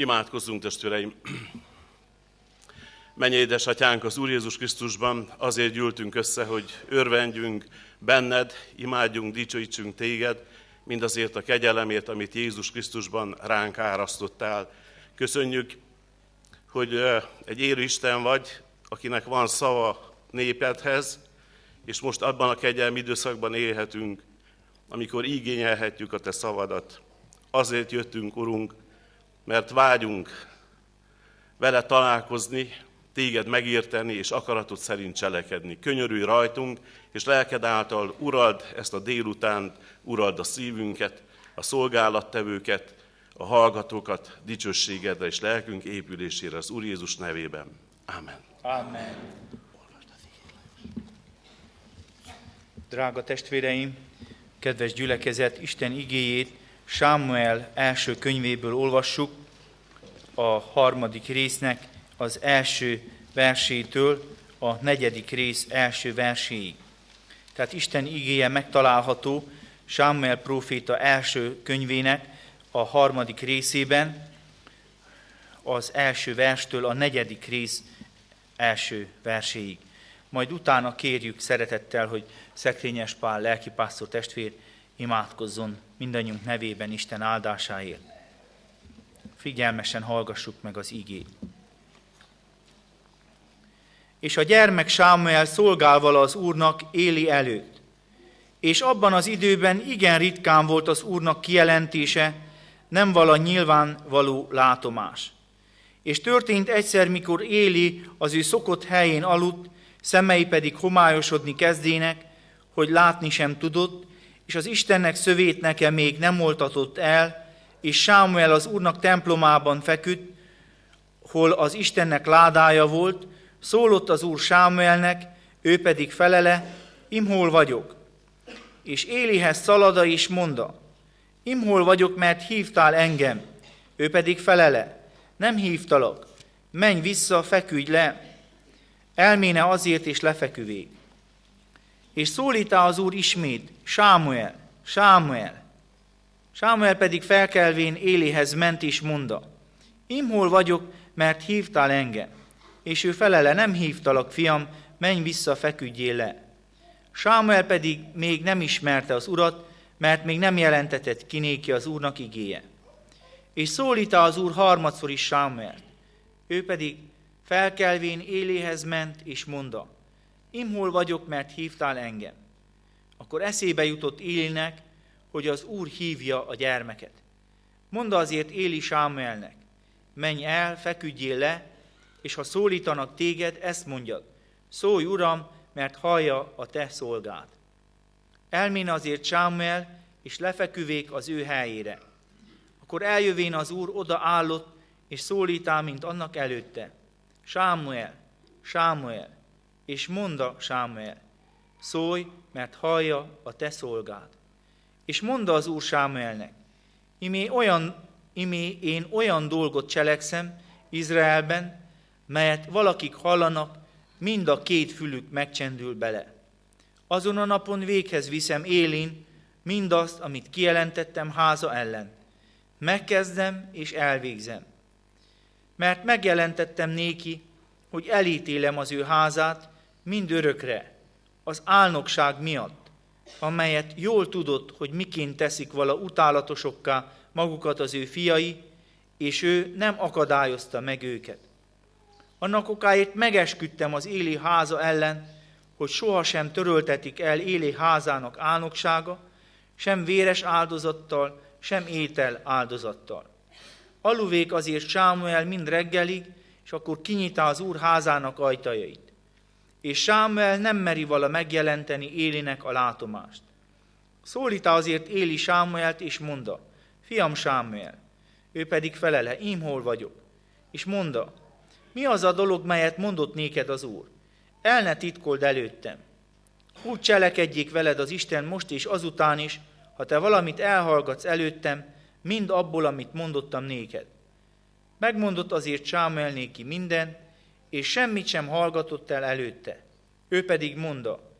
Imádkozzunk, testvéreim! Menj édesatyánk az Úr Jézus Krisztusban, azért gyűltünk össze, hogy örvendjünk benned, imádjunk, dicsőítsünk téged, mindazért a kegyelemért, amit Jézus Krisztusban ránk árasztottál. Köszönjük, hogy egy élő Isten vagy, akinek van szava népedhez, és most abban a kegyelmi időszakban élhetünk, amikor igényelhetjük a Te szavadat. Azért jöttünk, Urunk, mert vágyunk vele találkozni, téged megérteni és akaratod szerint cselekedni. Könyörülj rajtunk, és lelked által urald ezt a délutánt, urald a szívünket, a szolgálattevőket, a hallgatókat dicsőségedre és lelkünk épülésére az Úr Jézus nevében. Amen. Amen. Drága testvéreim, kedves gyülekezet, Isten igéjét Sámuel első könyvéből olvassuk, a harmadik résznek az első versétől a negyedik rész első verséig. Tehát Isten igéje megtalálható Sámuel próféta első könyvének a harmadik részében, az első verstől a negyedik rész első verséig. Majd utána kérjük szeretettel, hogy Szekrényes Pál lelkipásztor testvér imádkozzon mindannyiunk nevében Isten áldásáért. Figyelmesen hallgassuk meg az igét. És a gyermek Sámuel szolgál vala az Úrnak Éli előtt. És abban az időben igen ritkán volt az Úrnak kijelentése, nem vala nyilvánvaló látomás. És történt egyszer, mikor Éli az ő szokott helyén aludt, szemei pedig homályosodni kezdének, hogy látni sem tudott, és az Istennek szövét nekem még nem oltatott el, és Sámuel az Úrnak templomában feküdt, hol az Istennek ládája volt, szólott az Úr Sámuelnek, ő pedig felele, imhol vagyok. És Élihez szalada is monda, imhol vagyok, mert hívtál engem. Ő pedig felele, nem hívtalak, menj vissza, feküdj le. Elméne azért és lefeküvé. És szólítá az Úr ismét, Sámuel, Sámuel. Sámuel pedig felkelvén Élihez ment és monda, Imhol vagyok, mert hívtál engem. És ő felele, nem hívtalak, fiam, menj vissza, feküdjél le. Sámuel pedig még nem ismerte az urat, mert még nem jelentetett ki néki az úrnak igéje. És szólítá az úr harmadszor is Sámuelt. Ő pedig felkelvén Éléhez ment, és mondta, Imhol vagyok, mert hívtál engem. Akkor eszébe jutott Élinek, hogy az úr hívja a gyermeket. Mondd azért Éli Sámuelnek, menj el, feküdjél le, és ha szólítanak téged, ezt mondjad, szólj, Uram, mert hallja a te szolgád. Elmén azért Sámuel, és lefeküvék az ő helyére. Akkor eljövén az úr oda állott, és szólítál, mint annak előtte. Sámuel, Sámuel, és monda Sámuel, szólj, mert hallja a te szolgád. És monda az úr Sámuelnek, imé, olyan, imé én olyan dolgot cselekszem Izraelben, melyet valakik hallanak, mind a két fülük megcsendül bele. Azon a napon véghez viszem élén mindazt, amit kijelentettem háza ellen. Megkezdem és elvégzem. Mert megjelentettem néki, hogy elítélem az ő házát mind örökre, az álnokság miatt, amelyet jól tudott, hogy miként teszik vala utálatosokká magukat az ő fiai, és ő nem akadályozta meg őket. Annak okáért megesküdtem az éli háza ellen, hogy sohasem töröltetik el éli házának álnoksága, sem véres áldozattal, sem étel áldozattal. Aluvék azért Sámuel mind reggelig, és akkor kinyitá az úr házának ajtajait. És Sámuel nem meri vala megjelenteni Élinek a látomást. Szólítá azért Éli Sámuelt, és monda, fiam Sámuel, ő pedig felele, én hol vagyok. És monda, mi az a dolog, melyet mondott néked az Úr? El ne titkold előttem. Úgy cselekedjék veled az Isten most és azután is, ha te valamit elhallgatsz előttem, mind abból, amit mondottam néked. Megmondott azért Sámuel néki minden, és semmit sem hallgatott el előtte. Ő pedig mondta,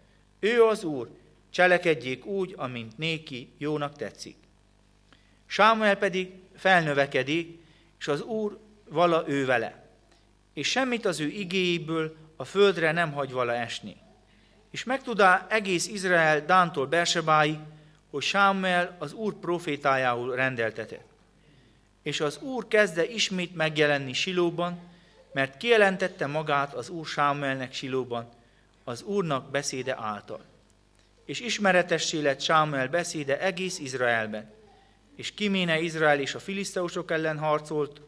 ő az Úr, cselekedjék úgy, amint néki jónak tetszik. Sámuel pedig felnövekedik, és az Úr vala ő vele, és semmit az ő igéjéből a földre nem hagy vala esni. És megtudá egész Izrael Dántól Bersebáig, hogy Sámuel az Úr profétájául rendeltetett. És az Úr kezdte ismét megjelenni Silóban, mert kijelentette magát az Úr Sámuelnek Silóban, az Úrnak beszéde által. És ismeretessé lett Sámuel beszéde egész Izraelben. És kiméne Izrael és a filiszteusok ellen harcolt,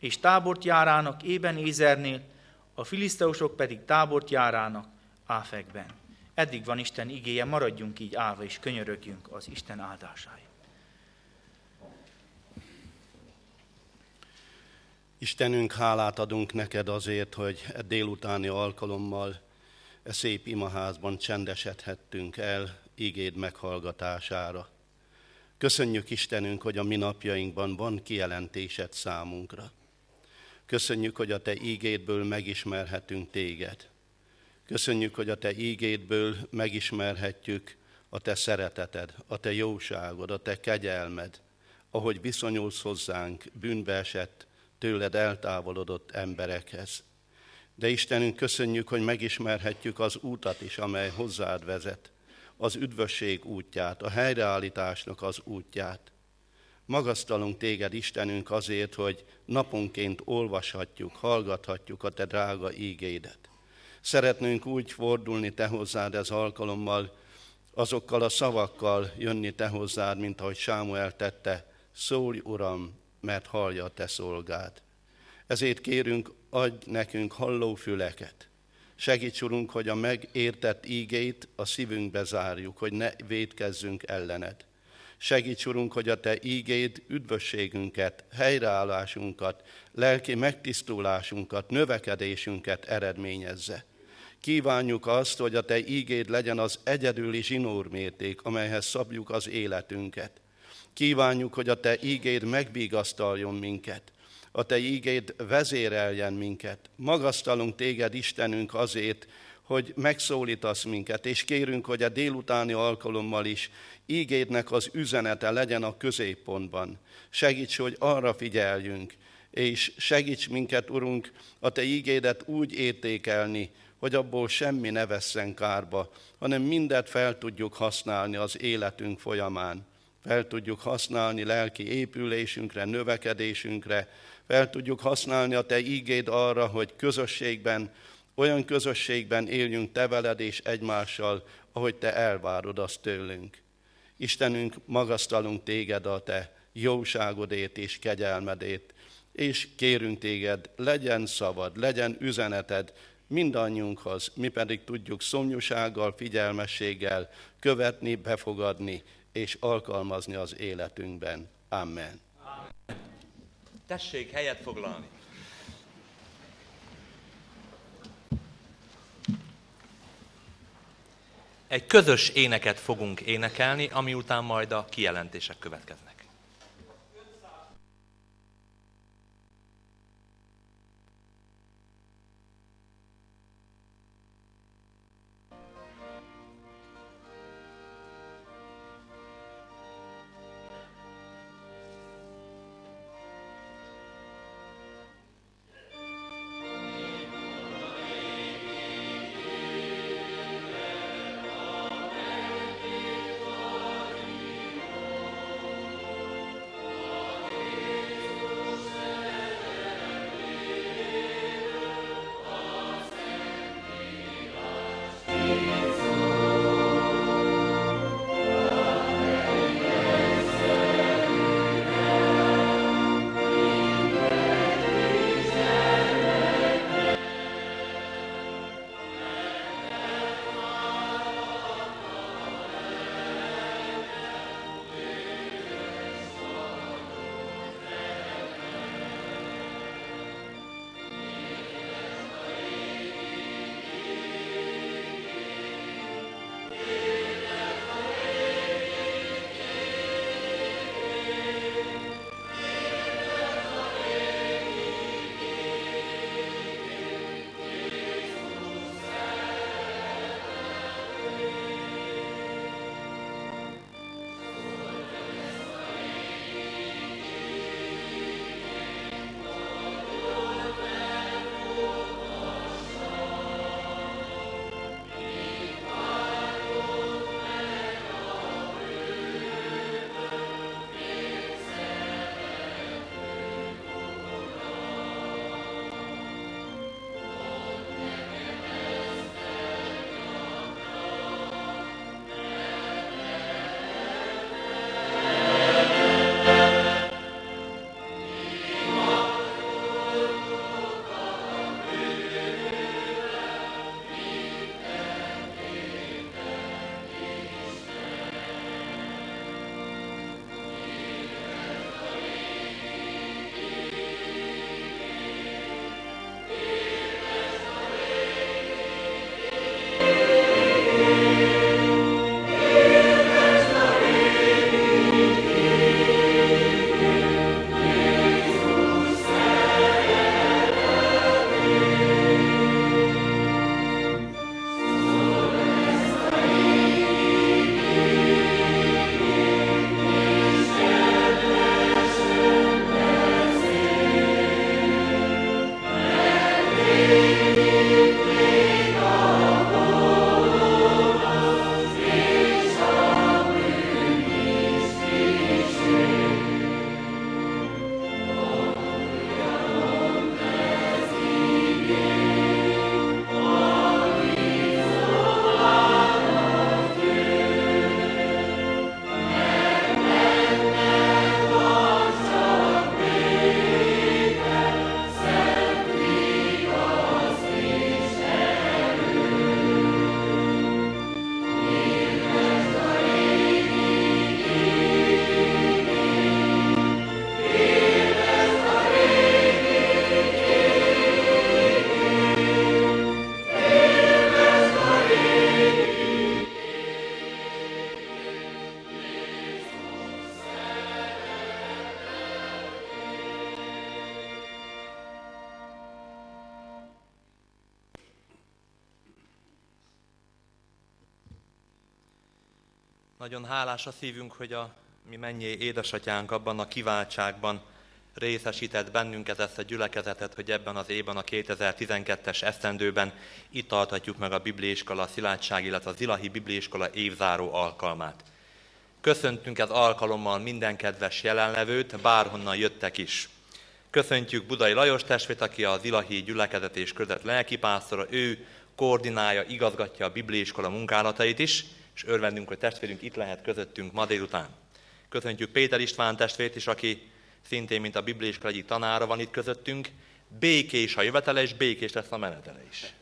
és tábort járának ében Ézernél, a filiszteusok pedig tábort járának Áfekben. Eddig van Isten igéje, maradjunk így állva, és könyörögjünk az Isten áldásáért. Istenünk, hálát adunk neked azért, hogy e délutáni alkalommal e szép imaházban csendesedhettünk el ígéd meghallgatására. Köszönjük Istenünk, hogy a mi napjainkban van kijelentésed számunkra. Köszönjük, hogy a Te ígédből megismerhetünk Téged. Köszönjük, hogy a Te ígédből megismerhetjük a Te szereteted, a Te jóságod, a Te kegyelmed, ahogy viszonyulsz hozzánk bűnbe esett, tőled eltávolodott emberekhez. De Istenünk, köszönjük, hogy megismerhetjük az útat is, amely hozzád vezet, az üdvösség útját, a helyreállításnak az útját. Magasztalunk téged, Istenünk, azért, hogy naponként olvashatjuk, hallgathatjuk a te drága ígédet. Szeretnénk úgy fordulni te hozzád ez alkalommal, azokkal a szavakkal jönni te hozzád, mint ahogy Sámuel tette, szólj, Uram, mert hallja a te szolgád. Ezért kérünk, adj nekünk hallófüleket. Segíts, Urunk, hogy a megértett ígét a szívünkbe zárjuk, hogy ne védkezzünk ellened. Segíts, Urunk, hogy a Te ígéd üdvösségünket, helyreállásunkat, lelki megtisztulásunkat, növekedésünket eredményezze. Kívánjuk azt, hogy a Te ígéd legyen az egyedüli zsinórmérték, amelyhez szabjuk az életünket. Kívánjuk, hogy a Te ígéd megbígasztaljon minket, a Te ígéd vezéreljen minket. Magasztalunk Téged, Istenünk, azért, hogy megszólítasz minket, és kérünk, hogy a délutáni alkalommal is ígédnek az üzenete legyen a középpontban. Segíts, hogy arra figyeljünk, és segíts minket, Urunk, a Te ígédet úgy értékelni, hogy abból semmi ne vesszen kárba, hanem mindet fel tudjuk használni az életünk folyamán. Fel tudjuk használni lelki épülésünkre, növekedésünkre, fel tudjuk használni a Te ígéd arra, hogy közösségben, olyan közösségben éljünk Te veled és egymással, ahogy Te elvárod azt tőlünk. Istenünk, magasztalunk Téged a Te jóságodét és kegyelmedét, és kérünk Téged, legyen szavad, legyen üzeneted mindannyiunkhoz, mi pedig tudjuk szomjúsággal, figyelmességgel követni, befogadni és alkalmazni az életünkben. Amen. Tessék helyet foglalni. Egy közös éneket fogunk énekelni, ami után majd a kijelentések következnek. Música Nagyon hálás a szívünk, hogy a mi mennyi édesatyánk abban a kiváltságban részesített bennünket ezt a gyülekezetet, hogy ebben az évben, a 2012-es esztendőben itt tarthatjuk meg a Bibliaiskola a Szilágyság, illetve a Zilahi Bibliaiskola évzáró alkalmát. Köszöntünk ez alkalommal minden kedves jelenlevőt, bárhonnan jöttek is. Köszöntjük Budai Lajos testvét, aki a Zilahi gyülekezet és között lelkipásztora, ő koordinálja, igazgatja a Bibliaiskola munkálatait is, és örvendünk, hogy testvérünk itt lehet közöttünk ma délután. Köszöntjük Péter István testvét is, aki szintén, mint a Bibliaiskola egyik tanára van itt közöttünk. Békés a jövetele, és békés lesz a menetele is.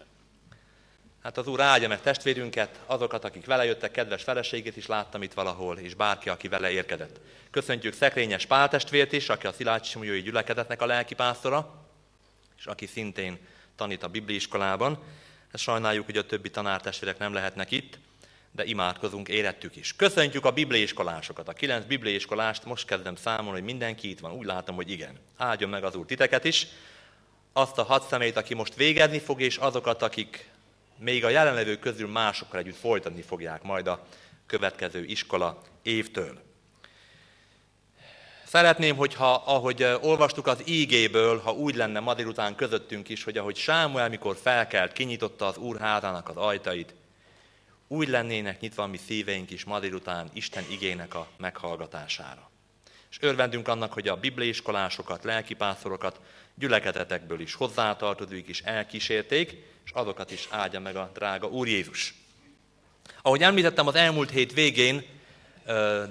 Hát az Úr áldja meg testvérünket, azokat, akik vele jöttek, kedves feleségét is láttam itt valahol, és bárki, aki vele érkezett. Köszöntjük Szekrényes Pál testvért is, aki a Szilágy Simuljói gyülekezetnek a lelkipásztora, és aki szintén tanít a Bibliiskolában. Ezt sajnáljuk, hogy a többi tanártestvérek nem lehetnek itt, de imádkozunk, érettük is. Köszöntjük a bibliaiskolásokat, a kilenc bibliaiskolást, most kezdem számolni, hogy mindenki itt van, úgy látom, hogy igen. Áldjon meg az Úr titeket is, azt a hat személyt, aki most végezni fog, és azokat, akik még a jelenlevők közül másokkal együtt folytatni fogják majd a következő iskola évtől. Szeretném, hogyha, ahogy olvastuk az ígéből, ha úgy lenne ma délután közöttünk is, hogy ahogy Sámuel, mikor felkelt, kinyitotta az úrházának az ajtait, úgy lennének nyitva a mi szíveink is ma délután Isten igének a meghallgatására. És örvendünk annak, hogy a bibliaiskolásokat, lelkipászorokat gyülekezetekből is hozzátartozóik is elkísérték, és azokat is áldja meg a drága Úr Jézus. Ahogy említettem, az elmúlt hét végén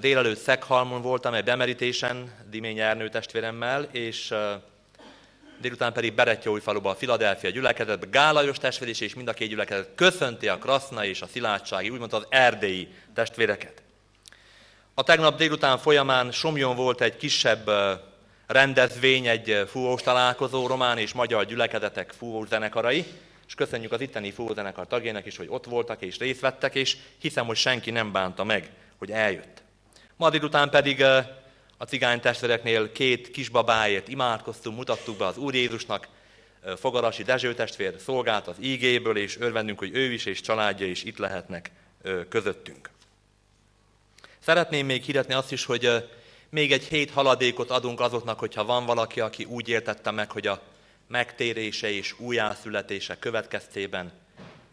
délelőtt Szekhalmon voltam egy bemerítésen Dimény Ernő testvéremmel, és délután pedig Berettyóújfaluba a Filadelfia gyülekezetbe, Gálajos testvér is, és mind a két gyülekezet köszönti a Kraszna és a Szilátsági, úgymond az erdélyi testvéreket. A tegnap délután folyamán Somjon volt egy kisebb rendezvény, egy fúvós találkozó, román és magyar gyülekezetek fúvós zenekarai, és köszönjük az itteni fúvózenekar tagjainak is, hogy ott voltak és részt vettek, és hiszem, hogy senki nem bánta meg, hogy eljött. Ma délután pedig a cigány testvéreknél két kisbabáért imádkoztunk, mutattuk be az Úr Jézusnak, Fogarasi Dezső testvér szolgált az ígéből, és örvendünk, hogy ő is és családja is itt lehetnek közöttünk. Szeretném még hirdetni azt is, hogy még egy hét haladékot adunk azoknak, hogyha van valaki, aki úgy értette meg, hogy a megtérése és újjászületése következtében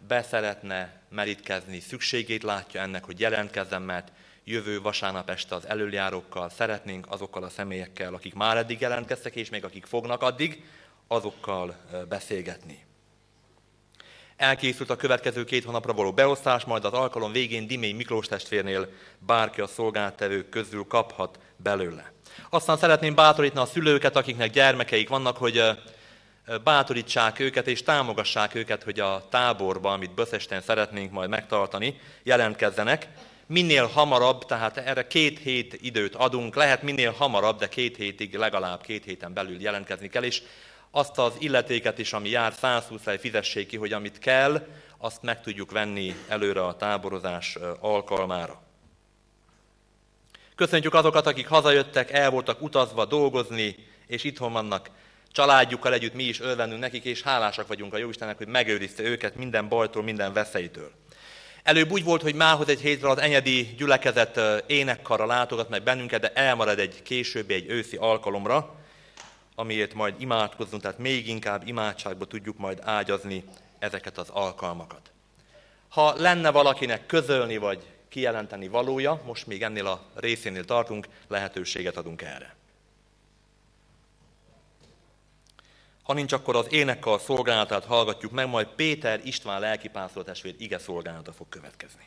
beszeretne merítkezni, szükségét látja ennek, hogy jelentkezzen, mert jövő vasárnap este az előjárókkal szeretnénk azokkal a személyekkel, akik már eddig jelentkeztek, és még akik fognak addig, azokkal beszélgetni. Elkészült a következő két hónapra való beosztás, majd az alkalom végén Dimény Miklós testvérnél bárki a szolgáltevők közül kaphat belőle. Aztán szeretném bátorítani a szülőket, akiknek gyermekeik vannak, hogy bátorítsák őket és támogassák őket, hogy a táborba, amit Böszesten szeretnénk majd megtartani, jelentkezzenek. Minél hamarabb, tehát erre két hét időt adunk, lehet minél hamarabb, de két hétig, legalább két héten belül jelentkezni kell, és azt az illetéket is, ami jár 120 fej fizessék ki, hogy amit kell, azt meg tudjuk venni előre a táborozás alkalmára. Köszöntjük azokat, akik hazajöttek, el voltak utazva dolgozni, és itthon vannak családjukkal együtt mi is örvendünk nekik, és hálásak vagyunk a Jóistennek, hogy megőrizte őket minden bajtól, minden veszélytől. Előbb úgy volt, hogy mához egy hétre az enyedi gyülekezet énekkarra látogat meg bennünket, de elmarad egy későbbi, egy őszi alkalomra, amiért majd imádkozzunk, tehát még inkább imádságba tudjuk majd ágyazni ezeket az alkalmakat. Ha lenne valakinek közölni vagy kijelenteni valója, most még ennél a részénél tartunk, lehetőséget adunk erre. Ha nincs, akkor az énekkar szolgálatát hallgatjuk meg, majd Péter István lelkipászló testvér ige szolgálata fog következni.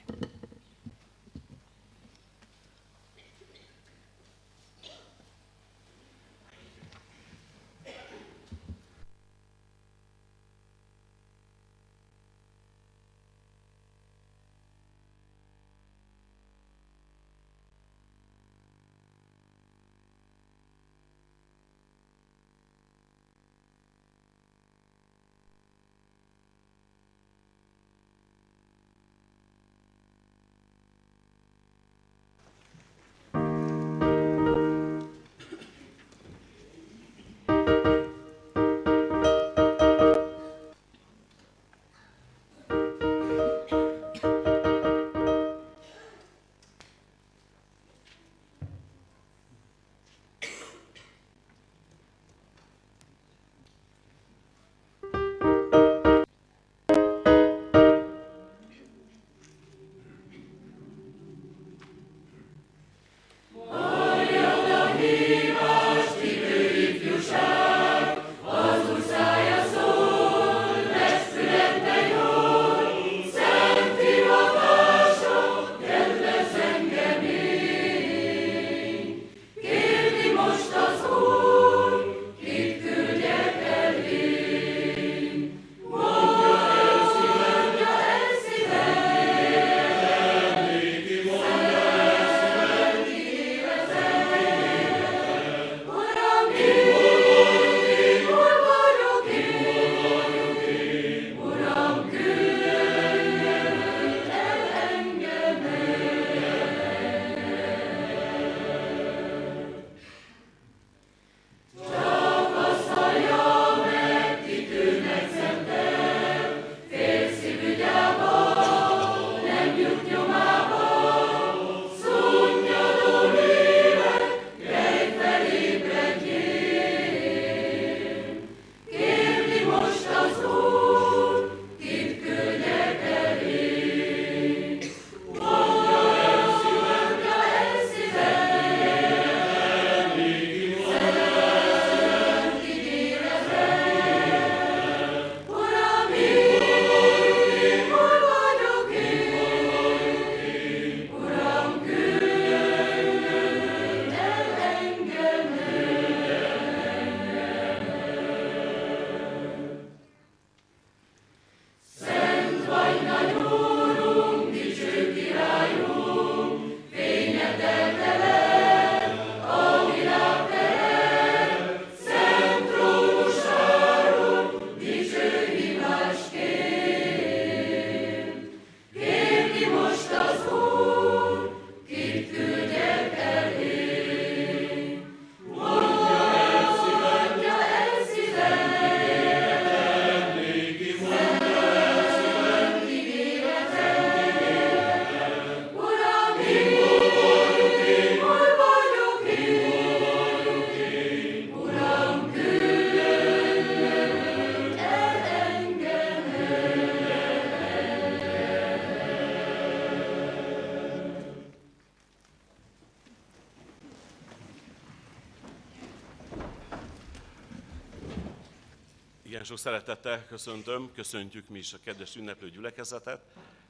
Igen, sok szeretettel köszöntöm, köszöntjük mi is a kedves ünneplő gyülekezetet,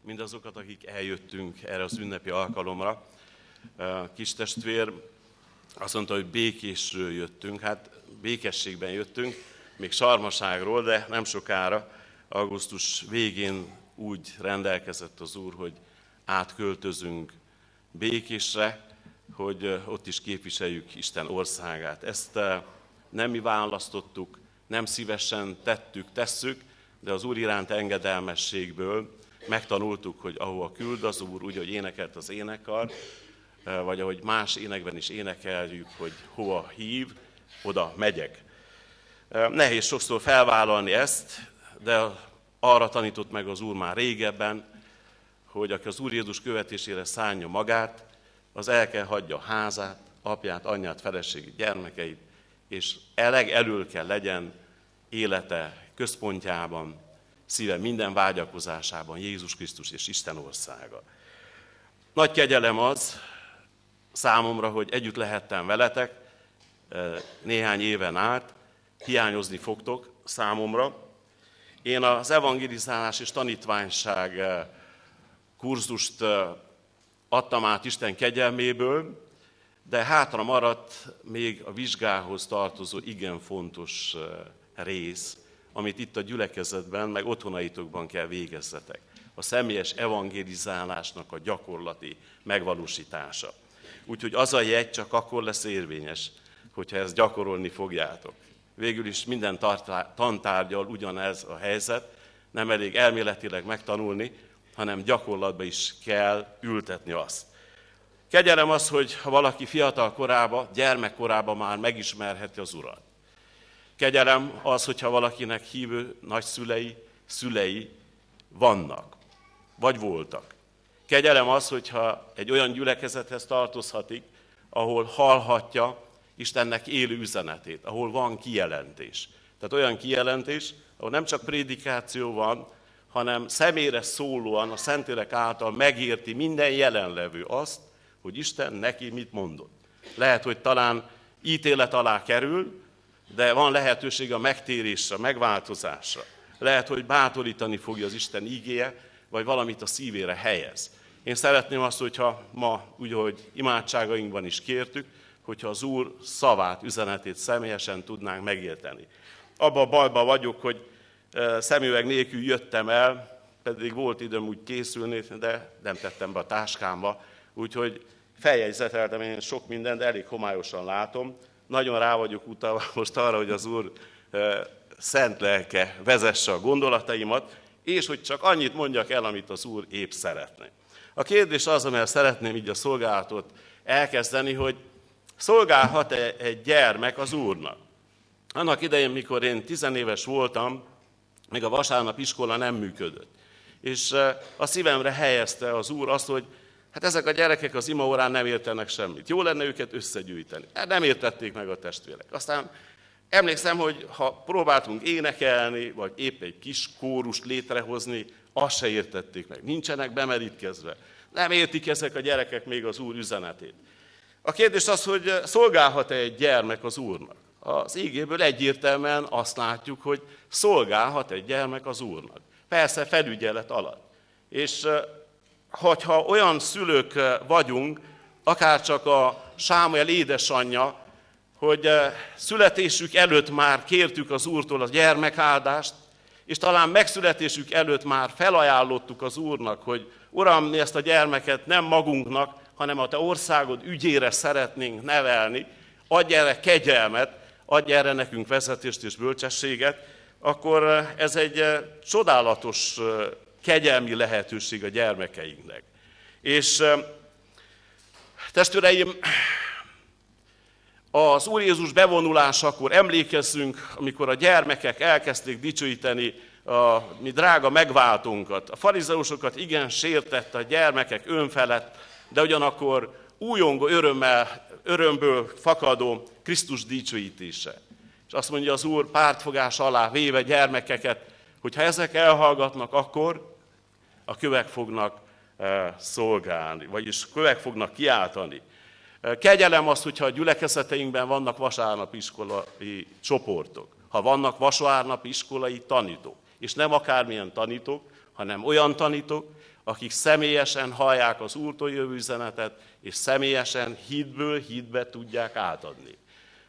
mindazokat, akik eljöttünk erre az ünnepi alkalomra. Kis testvér azt mondta, hogy békésről jöttünk, hát békességben jöttünk, még sarmaságról, de nem sokára, augusztus végén úgy rendelkezett az Úr, hogy átköltözünk békésre, hogy ott is képviseljük Isten országát. Ezt nem mi választottuk, nem szívesen tettük, tesszük, de az Úr iránt engedelmességből megtanultuk, hogy ahova küld az Úr, úgy, hogy énekelt az énekkar, vagy ahogy más énekben is énekeljük, hogy hova hív, oda megyek. Nehéz sokszor felvállalni ezt, de arra tanított meg az Úr már régebben, hogy aki az Úr Jézus követésére szánja magát, az el kell hagyja házát, apját, anyját, feleségét, gyermekeit, és eleg elől kell legyen élete központjában, szíve minden vágyakozásában Jézus Krisztus és Isten országa. Nagy kegyelem az számomra, hogy együtt lehettem veletek eh, néhány éven át, hiányozni fogtok számomra. Én az evangelizálás és tanítványság eh, kurzust eh, adtam át Isten kegyelméből, de hátra maradt még a vizsgához tartozó igen fontos rész, amit itt a gyülekezetben, meg otthonaitokban kell végezzetek. A személyes evangelizálásnak a gyakorlati megvalósítása. Úgyhogy az a jegy csak akkor lesz érvényes, hogyha ezt gyakorolni fogjátok. Végül is minden tantárgyal ugyanez a helyzet, nem elég elméletileg megtanulni, hanem gyakorlatba is kell ültetni azt. Kegyelem az, hogy ha valaki fiatal korába, gyermekkorába már megismerheti az Urat. Kegyelem az, hogyha valakinek hívő nagyszülei, szülei vannak, vagy voltak. Kegyelem az, hogyha egy olyan gyülekezethez tartozhatik, ahol hallhatja Istennek élő üzenetét, ahol van kijelentés. Tehát olyan kijelentés, ahol nem csak prédikáció van, hanem személyre szólóan a Szentélek által megérti minden jelenlevő azt, hogy Isten neki mit mondott. Lehet, hogy talán ítélet alá kerül, de van lehetőség a megtérésre, megváltozásra. Lehet, hogy bátorítani fogja az Isten ígéje, vagy valamit a szívére helyez. Én szeretném azt, hogyha ma, úgy, hogy imádságainkban is kértük, hogyha az Úr szavát, üzenetét személyesen tudnánk megérteni. Abba a bajba vagyok, hogy szemüveg nélkül jöttem el, pedig volt időm úgy készülni, de nem tettem be a táskámba, úgyhogy feljegyzeteltem én sok mindent, de elég homályosan látom. Nagyon rá vagyok utalva most arra, hogy az Úr szent lelke vezesse a gondolataimat, és hogy csak annyit mondjak el, amit az Úr épp szeretne. A kérdés az, amelyet szeretném így a szolgálatot elkezdeni, hogy szolgálhat-e egy gyermek az Úrnak? Annak idején, mikor én tizenéves voltam, még a vasárnap iskola nem működött. És a szívemre helyezte az Úr azt, hogy Hát ezek a gyerekek az imaórán nem értenek semmit. Jó lenne őket összegyűjteni. Hát nem értették meg a testvérek. Aztán emlékszem, hogy ha próbáltunk énekelni, vagy épp egy kis kórust létrehozni, azt se értették meg. Nincsenek bemerítkezve. Nem értik ezek a gyerekek még az Úr üzenetét. A kérdés az, hogy szolgálhat-e egy gyermek az Úrnak? Az ígéből egyértelműen azt látjuk, hogy szolgálhat egy gyermek az Úrnak. Persze felügyelet alatt. És hogyha olyan szülők eh, vagyunk, akár csak a Sámuel édesanyja, hogy eh, születésük előtt már kértük az Úrtól a gyermekáldást, és talán megszületésük előtt már felajánlottuk az Úrnak, hogy Uram, mi ezt a gyermeket nem magunknak, hanem a Te országod ügyére szeretnénk nevelni, adj erre kegyelmet, adj erre nekünk vezetést és bölcsességet, akkor eh, ez egy csodálatos kegyelmi lehetőség a gyermekeinknek. És testvéreim, az Úr Jézus bevonulásakor emlékezzünk, amikor a gyermekek elkezdték dicsőíteni a mi drága megváltunkat. A farizeusokat igen sértette a gyermekek önfelett, de ugyanakkor újongó örömmel, örömből fakadó Krisztus dicsőítése. És azt mondja az Úr pártfogás alá véve gyermekeket, hogy ha ezek elhallgatnak, akkor a kövek fognak eh, szolgálni, vagyis kövek fognak kiáltani. Eh, kegyelem az, hogyha a gyülekezeteinkben vannak vasárnapiskolai csoportok. ha vannak vasárnapi iskolai tanítók. És nem akármilyen tanítók, hanem olyan tanítók, akik személyesen hallják az Úrtól jövő üzenetet, és személyesen hitből hitbe tudják átadni.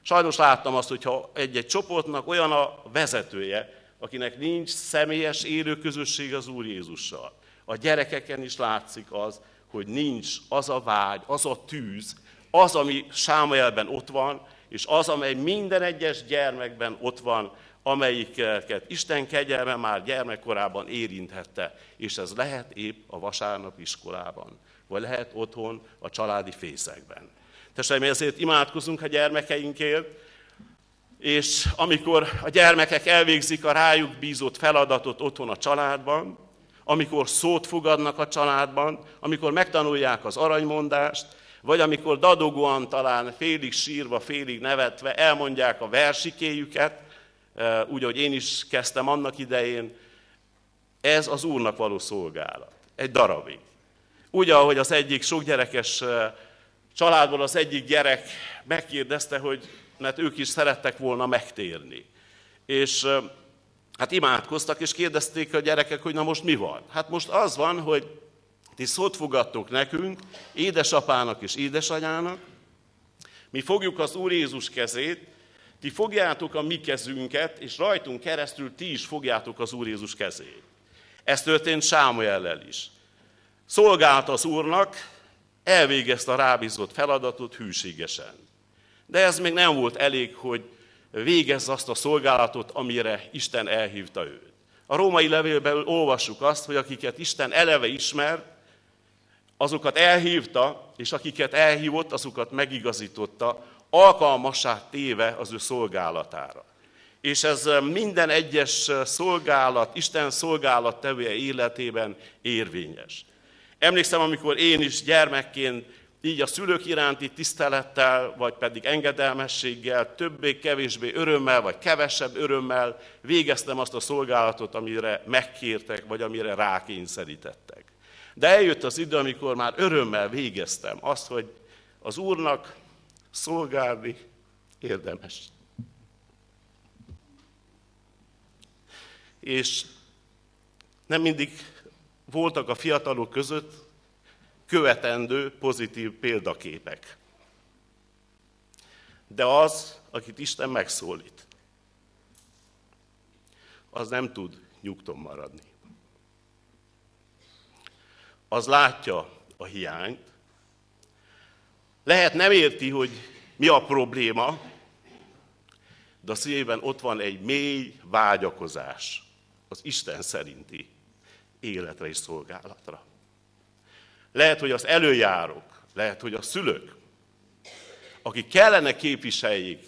Sajnos láttam azt, hogyha egy-egy csoportnak olyan a vezetője, akinek nincs személyes élő közösség az Úr Jézussal. A gyerekeken is látszik az, hogy nincs az a vágy, az a tűz, az, ami Sámuelben ott van, és az, amely minden egyes gyermekben ott van, amelyiket Isten kegyelme már gyermekkorában érinthette, és ez lehet épp a vasárnap iskolában, vagy lehet otthon a családi fészekben. Testeim, ezért imádkozunk a gyermekeinkért, és amikor a gyermekek elvégzik a rájuk bízott feladatot otthon a családban, amikor szót fogadnak a családban, amikor megtanulják az aranymondást, vagy amikor dadogóan talán félig sírva, félig nevetve elmondják a versikéjüket, eh, úgy, ahogy én is kezdtem annak idején, ez az Úrnak való szolgálat. Egy darabig. Úgy, ahogy az egyik sok gyerekes eh, családból az egyik gyerek megkérdezte, hogy mert ők is szerettek volna megtérni. És eh, hát imádkoztak, és kérdezték a gyerekek, hogy na most mi van? Hát most az van, hogy ti szót fogadtok nekünk, édesapának és édesanyának, mi fogjuk az Úr Jézus kezét, ti fogjátok a mi kezünket, és rajtunk keresztül ti is fogjátok az Úr Jézus kezét. Ez történt Sámuellel is. Szolgált az Úrnak, elvégezte a rábízott feladatot hűségesen. De ez még nem volt elég, hogy végezze azt a szolgálatot, amire Isten elhívta őt. A római levélben olvassuk azt, hogy akiket Isten eleve ismert, azokat elhívta, és akiket elhívott, azokat megigazította, alkalmassá téve az ő szolgálatára. És ez minden egyes szolgálat, Isten szolgálat tevője életében érvényes. Emlékszem, amikor én is gyermekként így a szülők iránti tisztelettel, vagy pedig engedelmességgel, többé-kevésbé örömmel, vagy kevesebb örömmel végeztem azt a szolgálatot, amire megkértek, vagy amire rákényszerítettek. De eljött az idő, amikor már örömmel végeztem azt, hogy az Úrnak szolgálni érdemes. És nem mindig voltak a fiatalok között követendő pozitív példaképek. De az, akit Isten megszólít, az nem tud nyugton maradni az látja a hiányt. Lehet nem érti, hogy mi a probléma, de a szívében ott van egy mély vágyakozás az Isten szerinti életre és szolgálatra. Lehet, hogy az előjárók, lehet, hogy a szülők, akik kellene képviseljék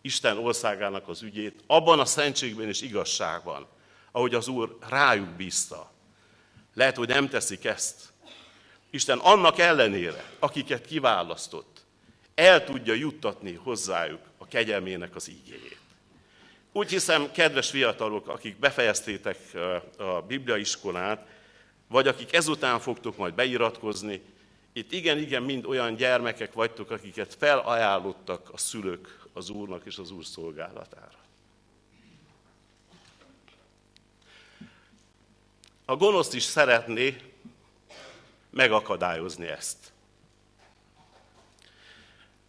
Isten országának az ügyét, abban a szentségben és igazságban, ahogy az Úr rájuk bízta, lehet, hogy nem teszik ezt. Isten annak ellenére, akiket kiválasztott, el tudja juttatni hozzájuk a kegyelmének az ígéjét. Úgy hiszem, kedves fiatalok, akik befejeztétek a bibliaiskolát, vagy akik ezután fogtok majd beiratkozni, itt igen-igen mind olyan gyermekek vagytok, akiket felajánlottak a szülők az Úrnak és az Úr szolgálatára. A gonosz is szeretné megakadályozni ezt.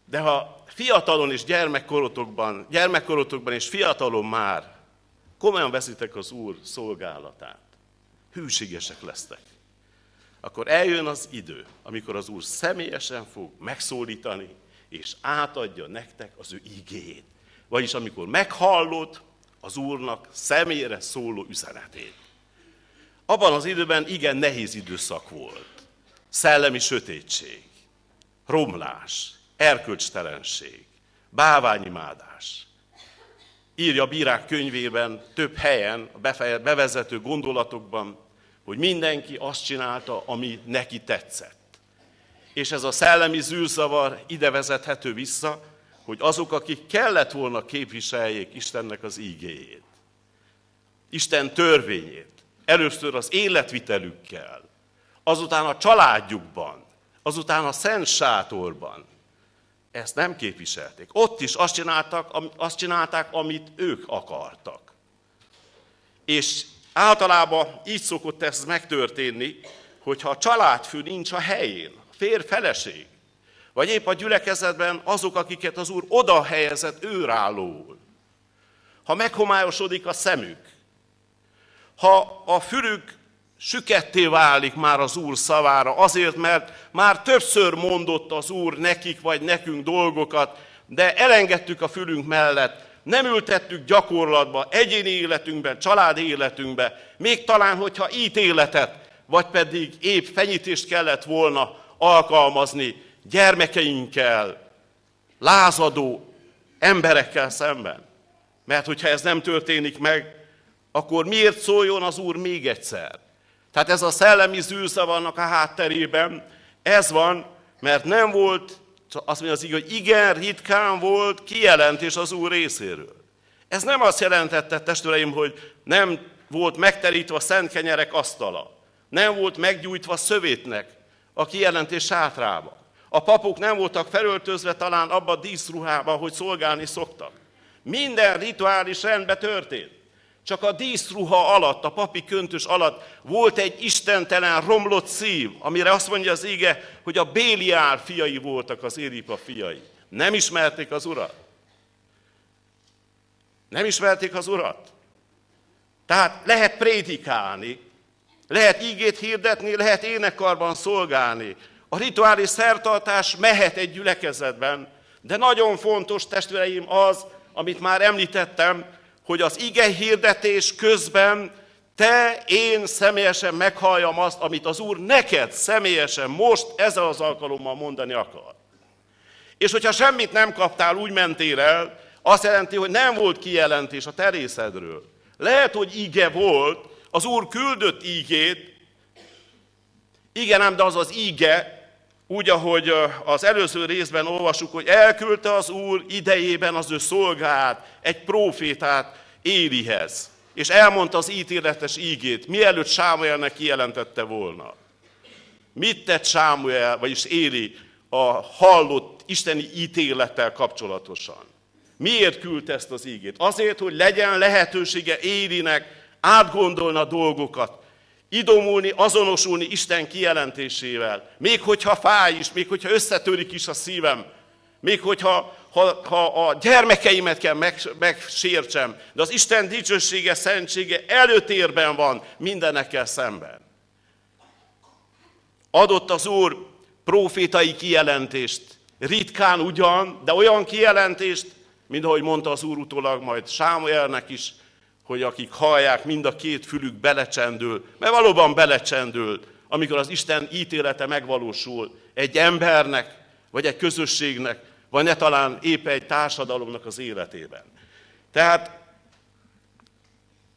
De ha fiatalon és gyermekkorotokban, gyermekkorotokban és fiatalon már komolyan veszitek az Úr szolgálatát, hűségesek lesztek, akkor eljön az idő, amikor az Úr személyesen fog megszólítani, és átadja nektek az ő igéjét. Vagyis amikor meghallod az Úrnak személyre szóló üzenetét. Abban az időben igen nehéz időszak volt. Szellemi sötétség, romlás, erkölcstelenség, báványimádás. Írja a bírák könyvében több helyen, a bevezető gondolatokban, hogy mindenki azt csinálta, ami neki tetszett. És ez a szellemi zűrzavar ide vezethető vissza, hogy azok, akik kellett volna képviseljék Istennek az ígéjét, Isten törvényét, Először az életvitelükkel, azután a családjukban, azután a szent sátorban ezt nem képviselték. Ott is azt, csináltak, azt csinálták, amit ők akartak. És általában így szokott ez megtörténni, hogyha a családfő nincs a helyén, a férj, feleség, vagy épp a gyülekezetben azok, akiket az Úr oda helyezett őrállóul. Ha meghomályosodik a szemük, ha a fülük süketté válik már az Úr szavára, azért, mert már többször mondott az Úr nekik vagy nekünk dolgokat, de elengedtük a fülünk mellett, nem ültettük gyakorlatba, egyéni életünkben, családi életünkben, még talán, hogyha ítéletet, vagy pedig épp fenyítést kellett volna alkalmazni gyermekeinkkel, lázadó emberekkel szemben. Mert hogyha ez nem történik meg, akkor miért szóljon az Úr még egyszer? Tehát ez a szellemi vannak a hátterében, ez van, mert nem volt, azt mondja az igaz, hogy igen, ritkán volt kijelentés az Úr részéről. Ez nem azt jelentette, testvéreim, hogy nem volt megterítve a szent kenyerek asztala, nem volt meggyújtva szövétnek a kijelentés sátrába. A papok nem voltak felöltözve talán abba a díszruhába, hogy szolgálni szoktak. Minden rituális rendben történt. Csak a díszruha alatt, a papi köntös alatt volt egy istentelen, romlott szív, amire azt mondja az ége, hogy a Béliár fiai voltak az Éripa fiai. Nem ismerték az urat. Nem ismerték az urat. Tehát lehet prédikálni, lehet ígét hirdetni, lehet énekarban szolgálni. A rituális szertartás mehet egy gyülekezetben, de nagyon fontos, testvéreim, az, amit már említettem, hogy az ige hirdetés közben te, én személyesen meghalljam azt, amit az Úr neked személyesen most ezzel az alkalommal mondani akar. És hogyha semmit nem kaptál, úgy mentél el, azt jelenti, hogy nem volt kijelentés a terészedről. Lehet, hogy ige volt, az Úr küldött ígét, igen, ám, de az az íge, úgy, ahogy az előző részben olvasuk, hogy elküldte az Úr idejében az ő szolgát, egy profétát Élihez, és elmondta az ítéletes ígét, mielőtt Sámuelnek kijelentette volna. Mit tett Sámuel, vagyis Éli a hallott isteni ítélettel kapcsolatosan? Miért küldte ezt az ígét? Azért, hogy legyen lehetősége Élinek átgondolni a dolgokat, idomulni, azonosulni Isten kijelentésével. Még hogyha fáj is, még hogyha összetörik is a szívem, még hogyha ha, ha a gyermekeimet kell meg, megsértsem, de az Isten dicsősége, szentsége előtérben van mindenekkel szemben. Adott az Úr profétai kijelentést, ritkán ugyan, de olyan kijelentést, mint ahogy mondta az Úr utólag majd Sámuelnek is, hogy akik hallják, mind a két fülük belecsendül, mert valóban belecsendül, amikor az Isten ítélete megvalósul egy embernek, vagy egy közösségnek, vagy ne talán épp egy társadalomnak az életében. Tehát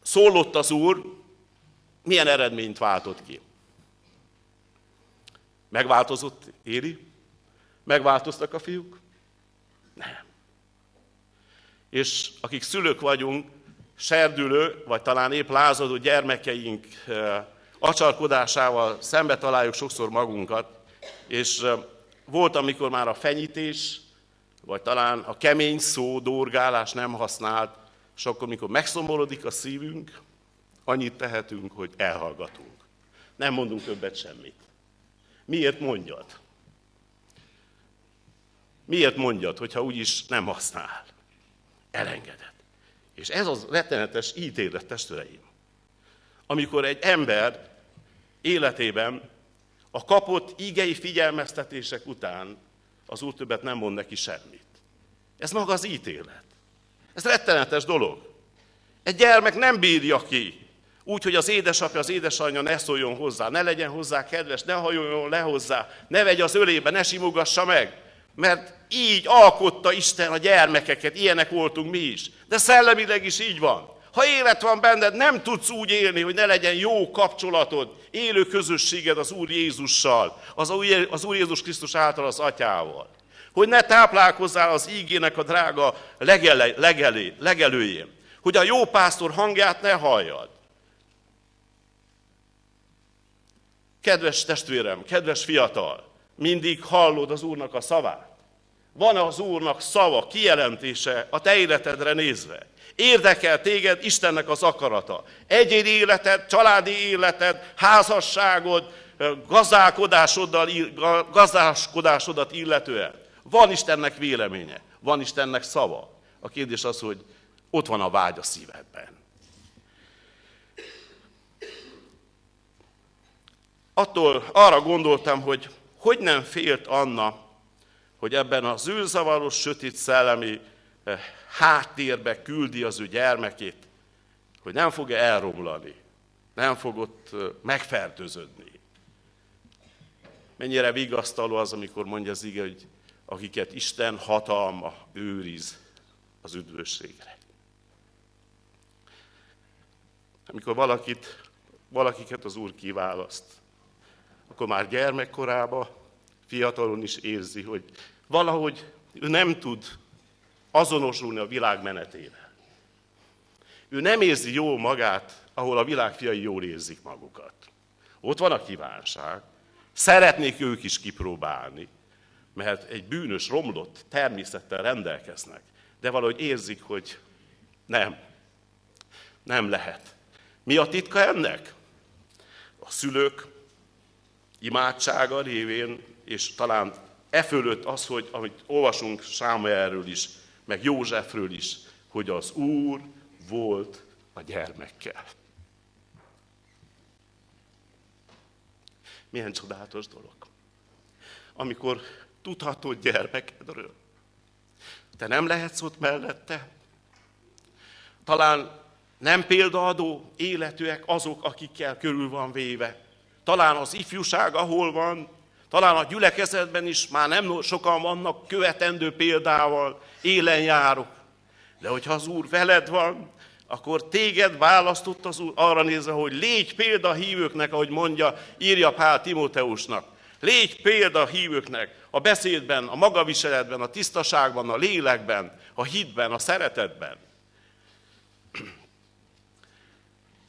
szólott az Úr, milyen eredményt váltott ki? Megváltozott Éli? Megváltoztak a fiúk? Nem. És akik szülők vagyunk, serdülő, vagy talán épp lázadó gyermekeink acsarkodásával szembe találjuk sokszor magunkat, és volt, amikor már a fenyítés, vagy talán a kemény szó, dorgálás nem használt, és akkor, mikor megszomorodik a szívünk, annyit tehetünk, hogy elhallgatunk. Nem mondunk többet semmit. Miért mondjad? Miért mondjad, hogyha úgyis nem használ? Elengeded. És ez az rettenetes ítélet, testvéreim. Amikor egy ember életében a kapott ígei figyelmeztetések után az Úr többet nem mond neki semmit. Ez maga az ítélet. Ez rettenetes dolog. Egy gyermek nem bírja ki, úgy, hogy az édesapja, az édesanyja ne szóljon hozzá, ne legyen hozzá kedves, ne hajoljon le hozzá, ne vegye az ölébe, ne simogassa meg. Mert így alkotta Isten a gyermekeket, ilyenek voltunk mi is. De szellemileg is így van. Ha élet van benned, nem tudsz úgy élni, hogy ne legyen jó kapcsolatod, élő közösséged az Úr Jézussal, az Úr Jézus Krisztus által az Atyával. Hogy ne táplálkozzál az ígének a drága legele, legelé, legelőjén. Hogy a jó pásztor hangját ne halljad. Kedves testvérem, kedves fiatal, mindig hallod az Úrnak a szavát. Van az Úrnak szava, kijelentése a te életedre nézve? Érdekel téged Istennek az akarata. Egyéni életed, családi életed, házasságod, gazdálkodásoddal, gazdálkodásodat illetően. Van Istennek véleménye, van Istennek szava. A kérdés az, hogy ott van a vágy a szívedben. Attól arra gondoltam, hogy hogy nem félt Anna, hogy ebben az űrzavaros, sötét szellemi eh, háttérbe küldi az ő gyermekét, hogy nem fog elromlani, nem fog ott eh, megfertőződni. Mennyire vigasztaló az, amikor mondja az ige, hogy akiket Isten hatalma őriz az üdvösségre. Amikor valakit, valakiket az Úr kiválaszt, akkor már gyermekkorában, fiatalon is érzi, hogy valahogy ő nem tud azonosulni a világ menetével. Ő nem érzi jól magát, ahol a világ fiai jól érzik magukat. Ott van a kívánság. Szeretnék ők is kipróbálni, mert egy bűnös, romlott természettel rendelkeznek, de valahogy érzik, hogy nem, nem lehet. Mi a titka ennek? A szülők imádsága révén, és talán e fölött az, hogy amit olvasunk Sámuelről is, meg Józsefről is, hogy az Úr volt a gyermekkel. Milyen csodálatos dolog. Amikor tudhatod gyermekedről, te nem lehetsz ott mellette. Talán nem példaadó életűek azok, akikkel körül van véve. Talán az ifjúság, ahol van, talán a gyülekezetben is már nem sokan vannak követendő példával, élen járok. De hogyha az Úr veled van, akkor téged választott az Úr arra nézve, hogy légy példa hívőknek, ahogy mondja, írja Pál Timóteusnak. Légy példa a hívőknek a beszédben, a magaviseletben, a tisztaságban, a lélekben, a hitben, a szeretetben.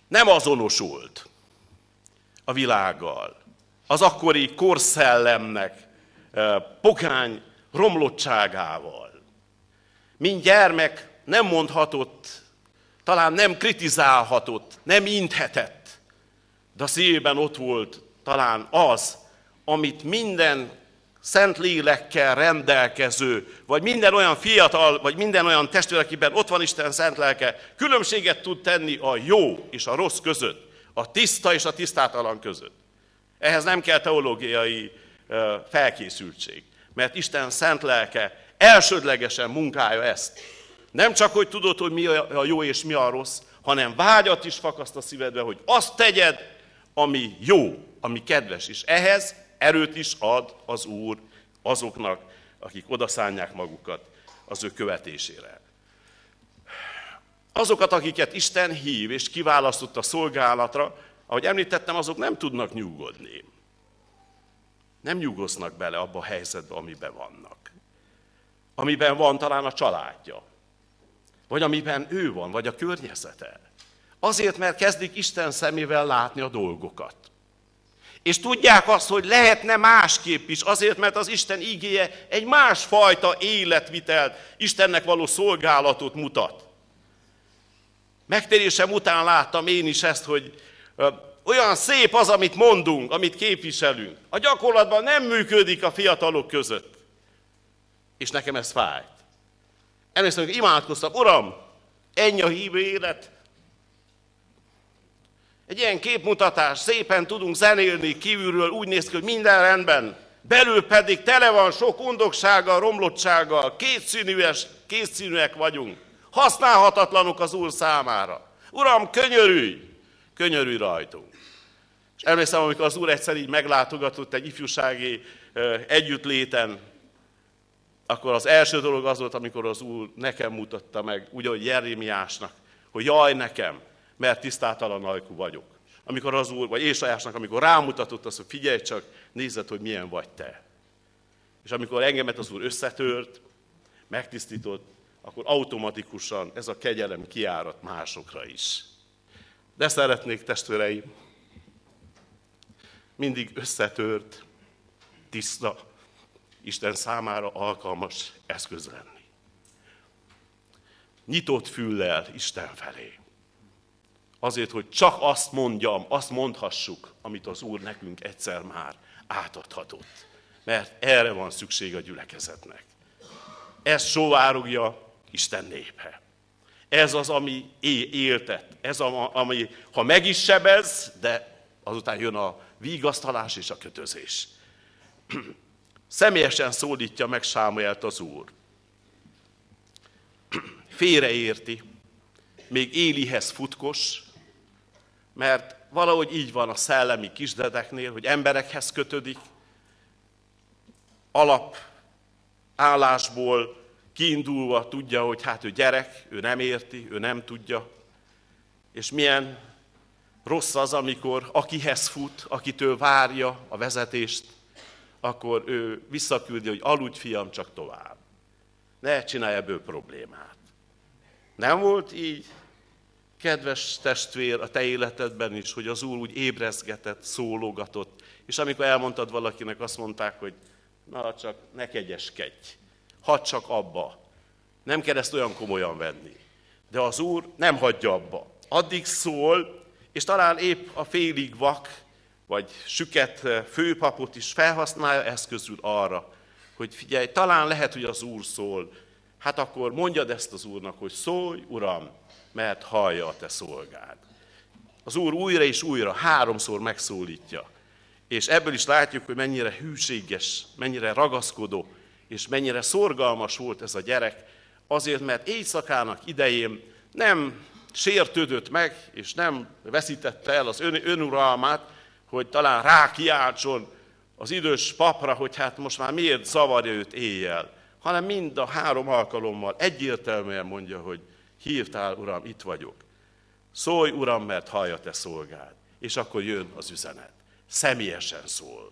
Nem azonosult a világgal, az akkori korszellemnek, pokány romlottságával. Mint gyermek nem mondhatott, talán nem kritizálhatott, nem inthetett, de a szívében ott volt talán az, amit minden szent lélekkel rendelkező, vagy minden olyan fiatal, vagy minden olyan testvér, akiben ott van Isten szent lelke, különbséget tud tenni a jó és a rossz között, a tiszta és a tisztátalan között. Ehhez nem kell teológiai felkészültség, mert Isten szent lelke elsődlegesen munkálja ezt. Nem csak, hogy tudod, hogy mi a jó és mi a rossz, hanem vágyat is fakaszt a szívedbe, hogy azt tegyed, ami jó, ami kedves. És ehhez erőt is ad az Úr azoknak, akik odaszánják magukat az ő követésére. Azokat, akiket Isten hív és kiválasztott a szolgálatra, ahogy említettem, azok nem tudnak nyugodni. Nem nyugosznak bele abba a helyzetbe, amiben vannak. Amiben van talán a családja, vagy amiben ő van, vagy a környezete. Azért, mert kezdik Isten szemével látni a dolgokat. És tudják azt, hogy lehetne másképp is, azért, mert az Isten ígéje egy másfajta életvitelt, Istennek való szolgálatot mutat. Megtérésem után láttam én is ezt, hogy olyan szép az, amit mondunk, amit képviselünk. A gyakorlatban nem működik a fiatalok között. És nekem ez fájt. Először hogy imádkoztam, Uram, ennyi a hívő élet. Egy ilyen képmutatás, szépen tudunk zenélni kívülről, úgy néz ki, hogy minden rendben. Belül pedig tele van sok undoksággal, romlottsággal, kétszínűes, kétszínűek vagyunk. Használhatatlanok az Úr számára. Uram, könyörülj! Könyörülj rajtunk. És emlékszem, amikor az Úr egyszer így meglátogatott egy ifjúsági együttléten, akkor az első dolog az volt, amikor az Úr nekem mutatta meg, úgy, ahogy Jeremiásnak, hogy jaj nekem, mert tisztátalan ajkú vagyok. Amikor az Úr, vagy Ésajásnak, amikor rámutatott az, hogy figyelj csak, nézed, hogy milyen vagy te. És amikor engemet az Úr összetört, megtisztított, akkor automatikusan ez a kegyelem kiárat másokra is. De szeretnék, testvéreim, mindig összetört, tiszta, Isten számára alkalmas eszköz lenni. Nyitott füllel Isten felé. Azért, hogy csak azt mondjam, azt mondhassuk, amit az Úr nekünk egyszer már átadhatott. Mert erre van szükség a gyülekezetnek. Ez sovárogja Isten népe. Ez az, ami éltet. Ez, az, ami, ha meg is sebez, de azután jön a vigasztalás és a kötözés. Személyesen szólítja meg Sámuelt az Úr. Félreérti, még Élihez futkos, mert valahogy így van a szellemi kisdedeknél, hogy emberekhez kötődik, alap állásból kiindulva tudja, hogy hát ő gyerek, ő nem érti, ő nem tudja, és milyen rossz az, amikor akihez fut, akitől várja a vezetést, akkor ő visszaküldi, hogy aludj fiam, csak tovább. Ne csinálj ebből problémát. Nem volt így, kedves testvér, a te életedben is, hogy az Úr úgy ébrezgetett, szólogatott, és amikor elmondtad valakinek, azt mondták, hogy na csak ne kegyeskedj, hadd csak abba. Nem kell ezt olyan komolyan venni. De az Úr nem hagyja abba. Addig szól, és talán épp a félig vak, vagy süket főpapot is felhasználja eszközül arra, hogy figyelj, talán lehet, hogy az Úr szól, hát akkor mondjad ezt az Úrnak, hogy szólj, Uram, mert hallja a te szolgád. Az Úr újra és újra, háromszor megszólítja. És ebből is látjuk, hogy mennyire hűséges, mennyire ragaszkodó, és mennyire szorgalmas volt ez a gyerek, azért, mert éjszakának idején nem sértődött meg, és nem veszítette el az ön, önuralmát, hogy talán rákiáltson az idős papra, hogy hát most már miért zavarja őt éjjel, hanem mind a három alkalommal egyértelműen mondja, hogy hívtál, Uram, itt vagyok. Szólj, Uram, mert hallja te szolgád. És akkor jön az üzenet. Személyesen szól.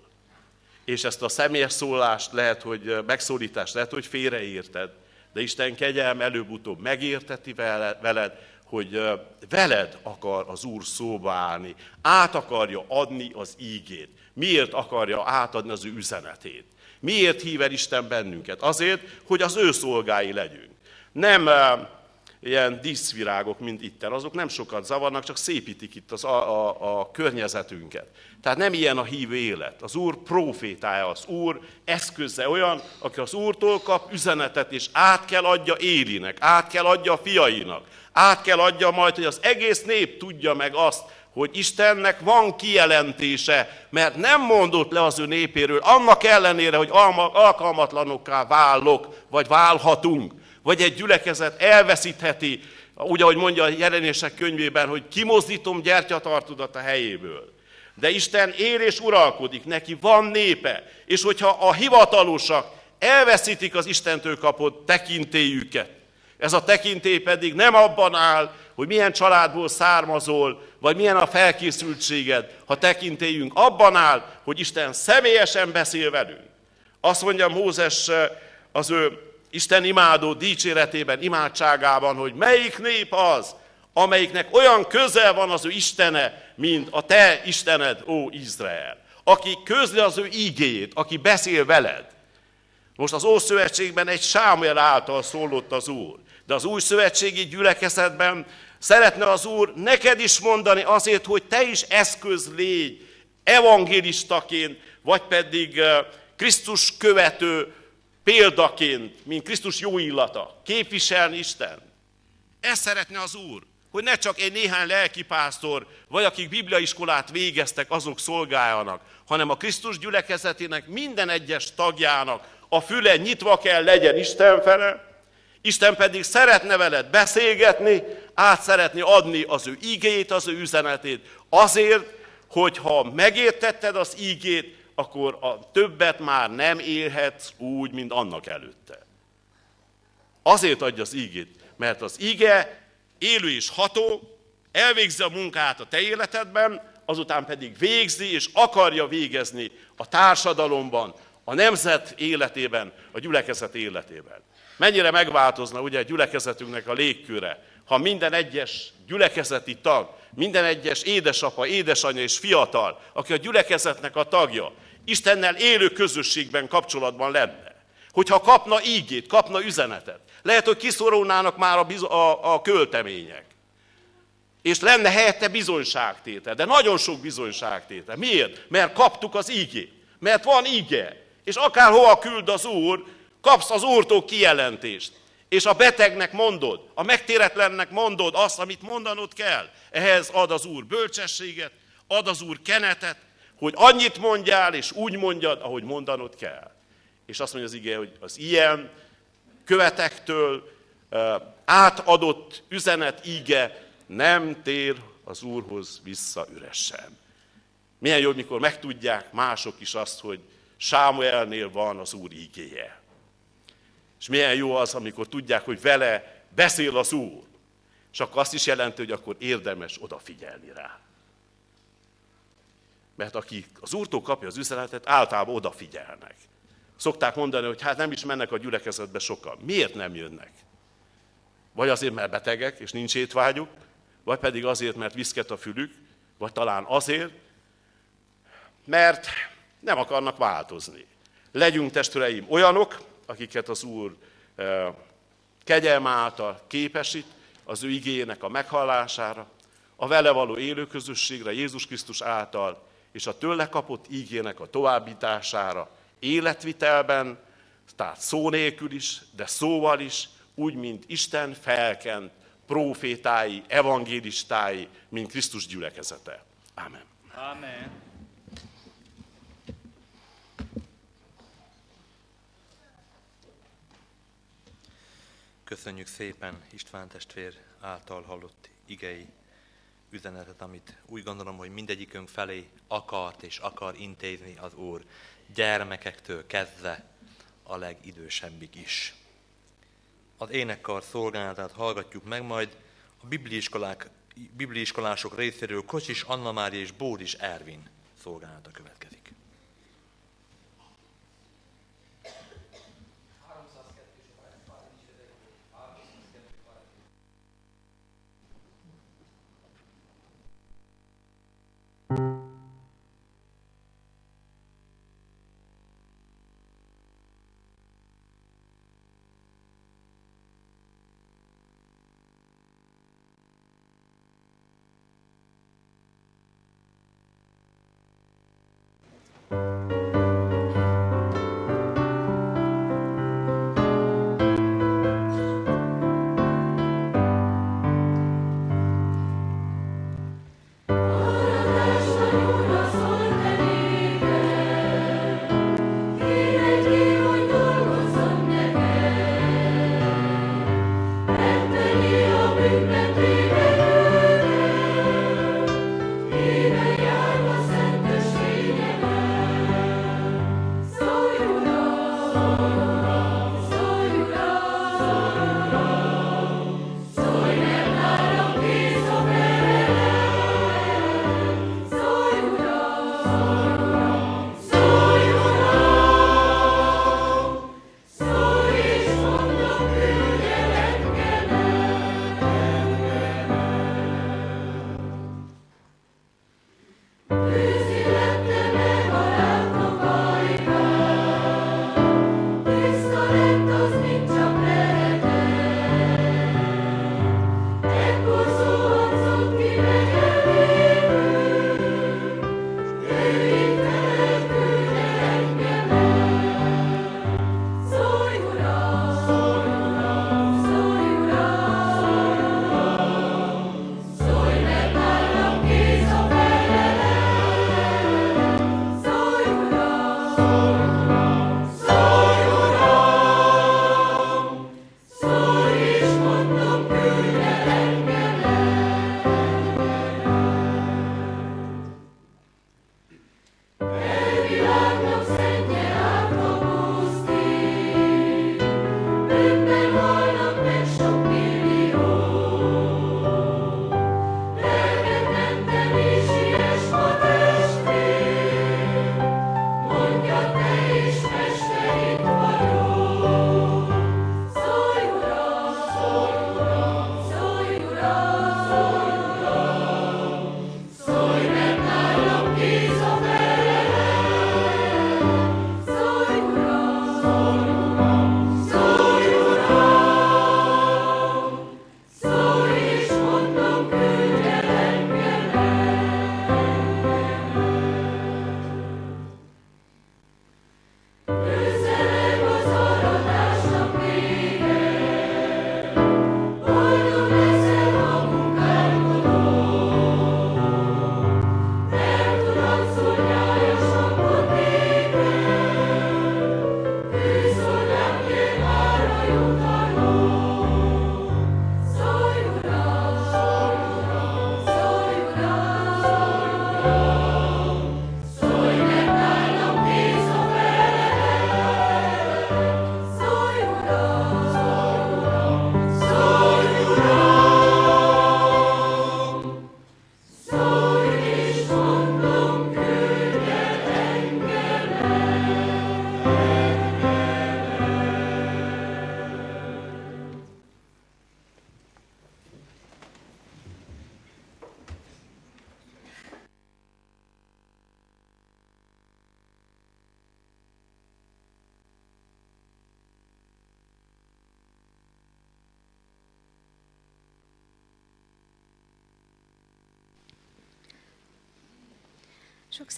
És ezt a személyes szólást lehet, hogy megszólítást lehet, hogy félreérted, de Isten kegyelm előbb-utóbb megérteti veled, hogy veled akar az Úr szóba állni, át akarja adni az ígét. Miért akarja átadni az ő üzenetét? Miért hív el Isten bennünket? Azért, hogy az ő szolgái legyünk. Nem ilyen díszvirágok, mint itten, azok nem sokat zavarnak, csak szépítik itt az, a, a, a környezetünket. Tehát nem ilyen a hívő élet. Az Úr profétája, az Úr eszköze olyan, aki az Úrtól kap üzenetet, és át kell adja Élinek, át kell adja a fiainak, át kell adja majd, hogy az egész nép tudja meg azt, hogy Istennek van kijelentése, mert nem mondott le az ő népéről, annak ellenére, hogy alkalmatlanokká válok, vagy válhatunk vagy egy gyülekezet elveszítheti, úgy, ahogy mondja a jelenések könyvében, hogy kimozdítom gyertyatartudat a helyéből. De Isten él és uralkodik, neki van népe, és hogyha a hivatalosak elveszítik az Istentől kapott tekintélyüket, ez a tekintély pedig nem abban áll, hogy milyen családból származol, vagy milyen a felkészültséged, ha tekintélyünk abban áll, hogy Isten személyesen beszél velünk. Azt mondja Mózes az ő Isten imádó dicséretében, imádságában, hogy melyik nép az, amelyiknek olyan közel van az ő Istene, mint a te Istened, ó Izrael. Aki közli az ő ígéjét, aki beszél veled. Most az Ószövetségben egy Sámuel által szólott az Úr, de az új szövetségi gyülekezetben szeretne az Úr neked is mondani azért, hogy te is eszköz légy, evangélistaként, vagy pedig eh, Krisztus követő példaként, mint Krisztus jó illata, képviselni Isten. Ezt szeretne az Úr, hogy ne csak egy néhány lelkipásztor, vagy akik bibliaiskolát végeztek, azok szolgáljanak, hanem a Krisztus gyülekezetének minden egyes tagjának a füle nyitva kell legyen Isten fele, Isten pedig szeretne veled beszélgetni, át szeretni adni az ő ígét, az ő üzenetét, azért, hogyha megértetted az ígét, akkor a többet már nem élhetsz úgy, mint annak előtte. Azért adja az ígét, mert az íge élő és ható, elvégzi a munkát a te életedben, azután pedig végzi és akarja végezni a társadalomban, a nemzet életében, a gyülekezet életében. Mennyire megváltozna ugye a gyülekezetünknek a légköre, ha minden egyes gyülekezeti tag, minden egyes édesapa, édesanyja és fiatal, aki a gyülekezetnek a tagja, Istennel élő közösségben, kapcsolatban lenne. Hogyha kapna ígét, kapna üzenetet. Lehet, hogy kiszorulnának már a, a, a költemények. És lenne helyette bizonyságtétel, de nagyon sok bizonyságtétel. Miért? Mert kaptuk az ígét. Mert van íge. És akárhova küld az Úr, kapsz az Úrtól kijelentést. És a betegnek mondod, a megtéretlennek mondod azt, amit mondanod kell. Ehhez ad az Úr bölcsességet, ad az Úr kenetet, hogy annyit mondjál, és úgy mondjad, ahogy mondanod kell. És azt mondja az ige, hogy az ilyen követektől átadott üzenet íge nem tér az Úrhoz vissza üresen. Milyen jó, mikor megtudják mások is azt, hogy Sámuelnél van az Úr ígéje. És milyen jó az, amikor tudják, hogy vele beszél az Úr. És akkor azt is jelenti, hogy akkor érdemes odafigyelni rá. Mert aki az Úrtól kapja az üzenetet, általában odafigyelnek. Szokták mondani, hogy hát nem is mennek a gyülekezetbe sokan. Miért nem jönnek? Vagy azért, mert betegek, és nincs étvágyuk, vagy pedig azért, mert viszket a fülük, vagy talán azért, mert nem akarnak változni. Legyünk testvéreim olyanok, akiket az Úr kegyelme által képesít az ő igényének a meghallására, a vele való élőközösségre Jézus Krisztus által, és a tőle kapott ígének a továbbítására, életvitelben, tehát szó nélkül is, de szóval is, úgy, mint Isten felkent profétái, evangélistái, mint Krisztus gyülekezete. Amen. Amen. Köszönjük szépen István testvér által hallott igei üzenetet, amit úgy gondolom, hogy mindegyikünk felé akart és akar intézni az Úr, gyermekektől kezdve a legidősebbig is. Az énekkar szolgálatát hallgatjuk meg, majd a bibliiskolák, bibliiskolások részéről Kocsis Anna Mária és Bódis Ervin szolgálata következik.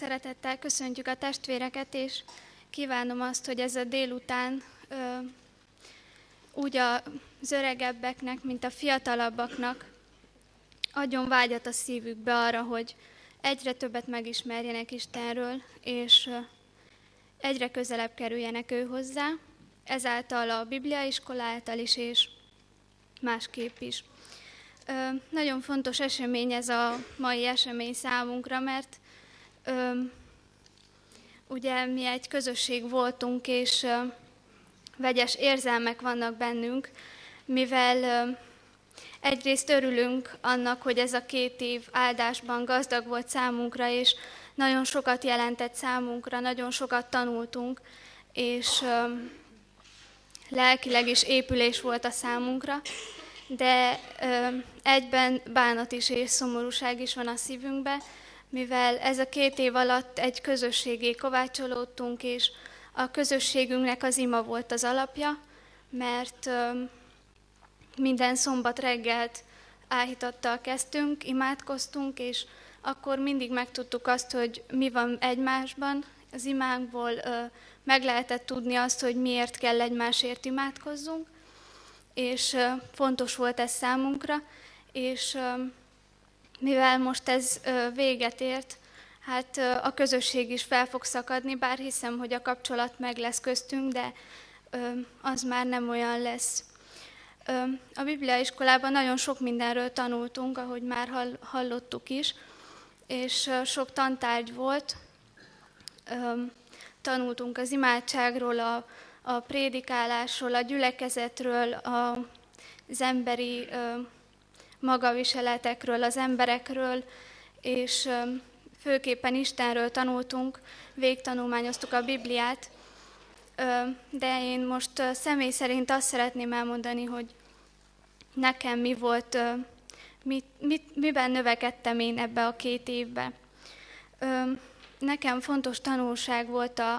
Szeretettel köszöntjük a testvéreket, és kívánom azt, hogy ez a délután ö, úgy az öregebbeknek, mint a fiatalabbaknak adjon vágyat a szívükbe arra, hogy egyre többet megismerjenek Istenről, és egyre közelebb kerüljenek ő hozzá, ezáltal a Bibliaiskola által is, és másképp is. Nagyon fontos esemény ez a mai esemény számunkra, mert ugye mi egy közösség voltunk, és vegyes érzelmek vannak bennünk, mivel egyrészt örülünk annak, hogy ez a két év áldásban gazdag volt számunkra, és nagyon sokat jelentett számunkra, nagyon sokat tanultunk, és lelkileg is épülés volt a számunkra, de egyben bánat is és szomorúság is van a szívünkbe, mivel ez a két év alatt egy közösségé kovácsolódtunk, és a közösségünknek az ima volt az alapja, mert minden szombat reggelt áhítattal kezdtünk, imádkoztunk, és akkor mindig megtudtuk azt, hogy mi van egymásban. Az imánkból meg lehetett tudni azt, hogy miért kell egymásért imádkozzunk, és fontos volt ez számunkra, és mivel most ez véget ért, hát a közösség is fel fog szakadni, bár hiszem, hogy a kapcsolat meg lesz köztünk, de az már nem olyan lesz. A Bibliaiskolában nagyon sok mindenről tanultunk, ahogy már hallottuk is, és sok tantárgy volt. Tanultunk az imádságról, a a prédikálásról, a gyülekezetről, a, az emberi magaviseletekről, az emberekről, és főképpen Istenről tanultunk, végtanulmányoztuk a Bibliát, de én most személy szerint azt szeretném elmondani, hogy nekem mi volt, mit, mit, miben növekedtem én ebbe a két évbe. Nekem fontos tanulság volt a,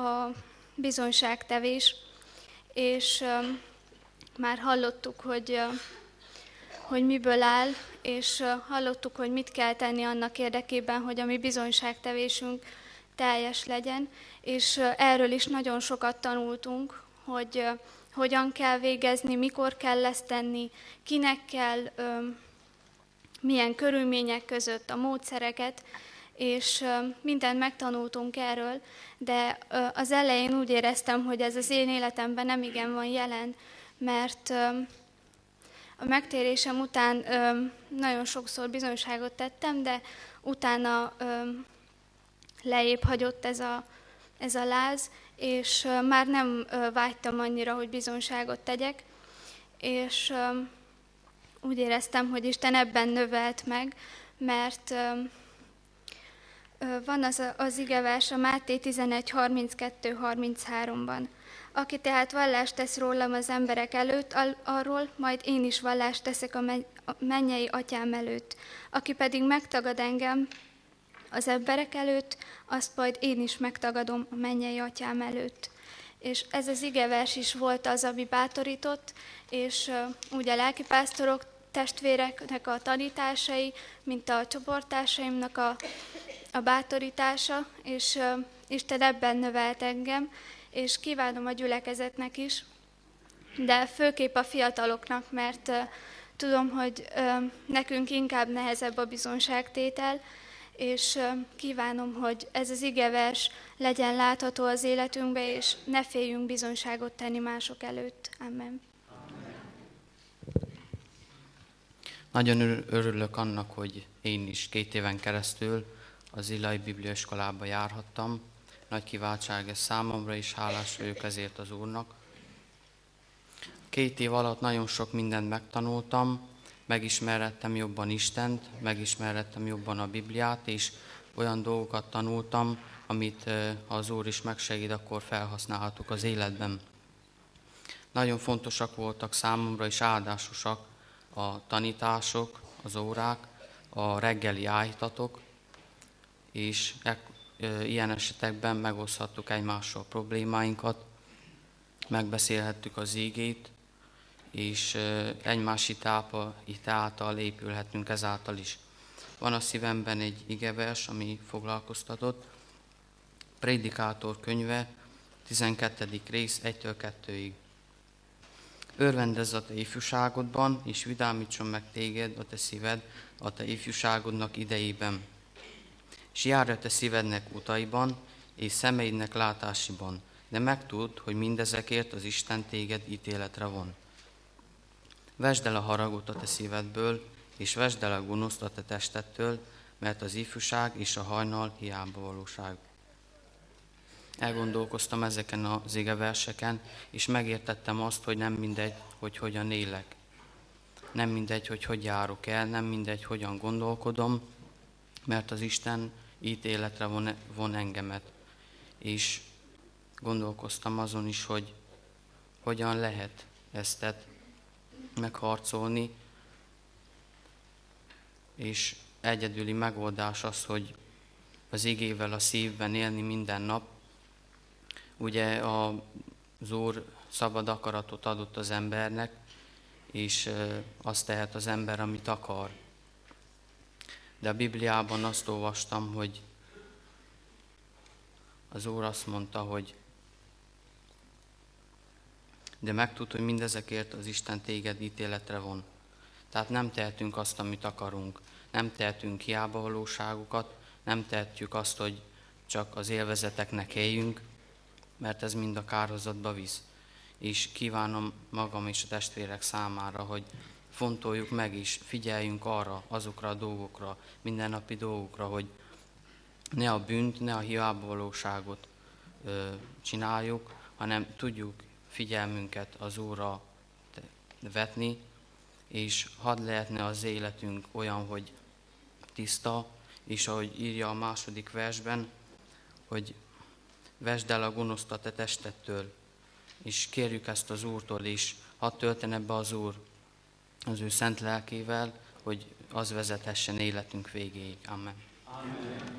a bizonyságtevés, és már hallottuk, hogy, hogy miből áll, és hallottuk, hogy mit kell tenni annak érdekében, hogy a mi bizonyságtevésünk teljes legyen, és erről is nagyon sokat tanultunk, hogy hogyan kell végezni, mikor kell ezt tenni, kinek kell, milyen körülmények között a módszereket, és mindent megtanultunk erről, de az elején úgy éreztem, hogy ez az én életemben nem igen van jelen, mert a megtérésem után nagyon sokszor bizonyságot tettem, de utána lejjebb hagyott ez a, ez a láz, és már nem vágytam annyira, hogy bizonyságot tegyek, és úgy éreztem, hogy Isten ebben növelt meg, mert van az, az igevers a Máté 11, 32, 33-ban. Aki tehát vallást tesz rólam az emberek előtt, arról majd én is vallást teszek a mennyei atyám előtt. Aki pedig megtagad engem az emberek előtt, azt majd én is megtagadom a mennyei atyám előtt. És ez az igevers is volt az, ami bátorított, és úgy a lelkipásztorok, testvéreknek a tanításai, mint a csoporttársaimnak a a bátorítása, és Isten ebben növelt engem, és kívánom a gyülekezetnek is, de főképp a fiataloknak, mert tudom, hogy nekünk inkább nehezebb a bizonságtétel, és kívánom, hogy ez az igevers legyen látható az életünkbe, és ne féljünk bizonságot tenni mások előtt. Amen. Nagyon örülök annak, hogy én is két éven keresztül az Illai Bibliaiskolába járhattam. Nagy kiváltság ez számomra, és hálás vagyok ezért az Úrnak. Két év alatt nagyon sok mindent megtanultam, megismerettem jobban Istent, megismerettem jobban a Bibliát, és olyan dolgokat tanultam, amit ha az Úr is megsegít, akkor felhasználhatok az életben. Nagyon fontosak voltak számomra, és áldásosak a tanítások, az órák, a reggeli áhítatok, és ilyen esetekben megoszthattuk egymással problémáinkat, megbeszélhettük az ígét, és egymás hitápa, által épülhetünk ezáltal is. van a szívemben egy igevers, ami foglalkoztatott. Prédikátor könyve, 12. rész, 1-től 2-ig. Örvendezz a te ifjúságodban, és vidámítson meg téged a te szíved a te ifjúságodnak idejében. És járj a te szívednek utaiban, és szemeidnek látásiban, de megtud, hogy mindezekért az Isten téged ítéletre von. Vesd el a haragot a te szívedből, és vesd el a gonoszt a te testettől, mert az ifjúság és a hajnal hiába valóság. Elgondolkoztam ezeken az verseken, és megértettem azt, hogy nem mindegy, hogy hogyan élek. Nem mindegy, hogy hogy járok el, nem mindegy, hogyan gondolkodom, mert az Isten ítéletre von, von engemet. És gondolkoztam azon is, hogy hogyan lehet ezt megharcolni, és egyedüli megoldás az, hogy az igével a szívben élni minden nap. Ugye az Úr szabad akaratot adott az embernek, és azt tehet az ember, amit akar. De a Bibliában azt olvastam, hogy az Úr azt mondta, hogy de megtud, hogy mindezekért az Isten téged ítéletre von. Tehát nem tehetünk azt, amit akarunk. Nem tehetünk hiába valóságokat, nem tehetjük azt, hogy csak az élvezeteknek éljünk, mert ez mind a kárhozatba visz. És kívánom magam és a testvérek számára, hogy fontoljuk meg is, figyeljünk arra, azokra a dolgokra, mindennapi dolgokra, hogy ne a bűnt, ne a hiába valóságot ö, csináljuk, hanem tudjuk figyelmünket az Úrra vetni, és hadd lehetne az életünk olyan, hogy tiszta, és ahogy írja a második versben, hogy vesd el a gonoszt a te testettől, és kérjük ezt az Úrtól is, hadd töltene be az Úr az ő szent lelkével, hogy az vezethessen életünk végéig. Amen. Amen.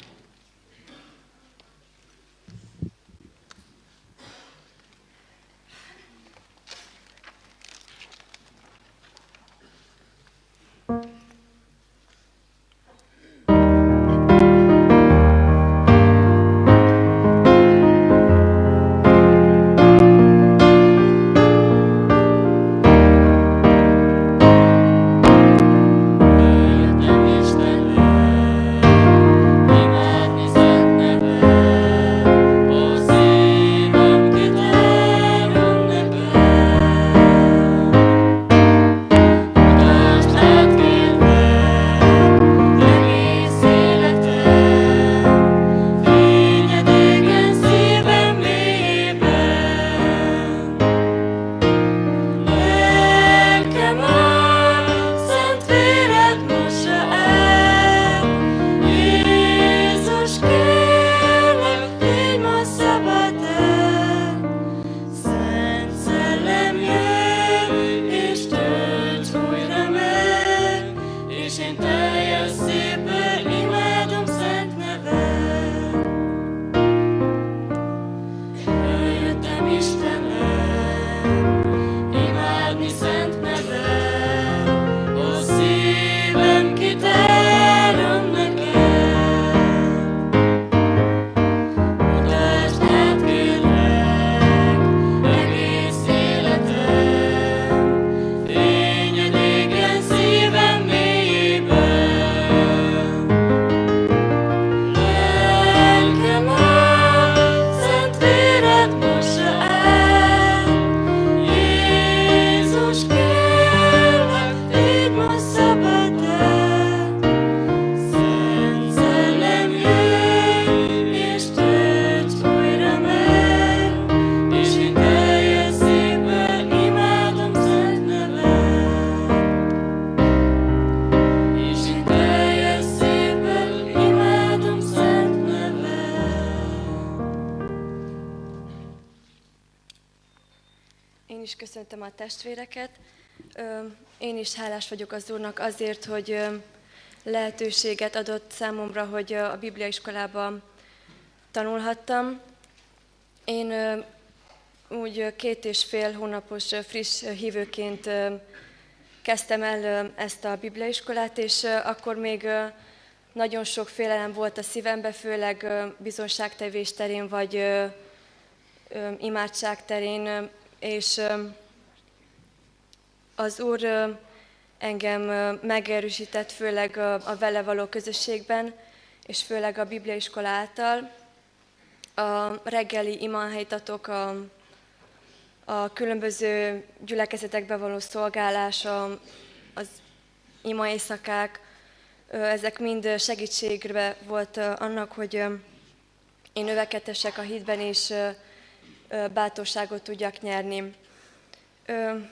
Testvéreket. Én is hálás vagyok az Úrnak azért, hogy lehetőséget adott számomra, hogy a Biblia iskolában tanulhattam. Én úgy két és fél hónapos friss hívőként kezdtem el ezt a bibliaiskolát, és akkor még nagyon sok félelem volt a szívembe, főleg bizonságtevés terén, vagy imádság terén, és az Úr engem megerősített, főleg a vele való közösségben, és főleg a Bibliaiskola által. A reggeli imahelytatok, a, a különböző gyülekezetekbe való szolgálás, a, az ima éjszakák, ezek mind segítségre volt annak, hogy én növekedhessek a hitben, és bátorságot tudjak nyerni.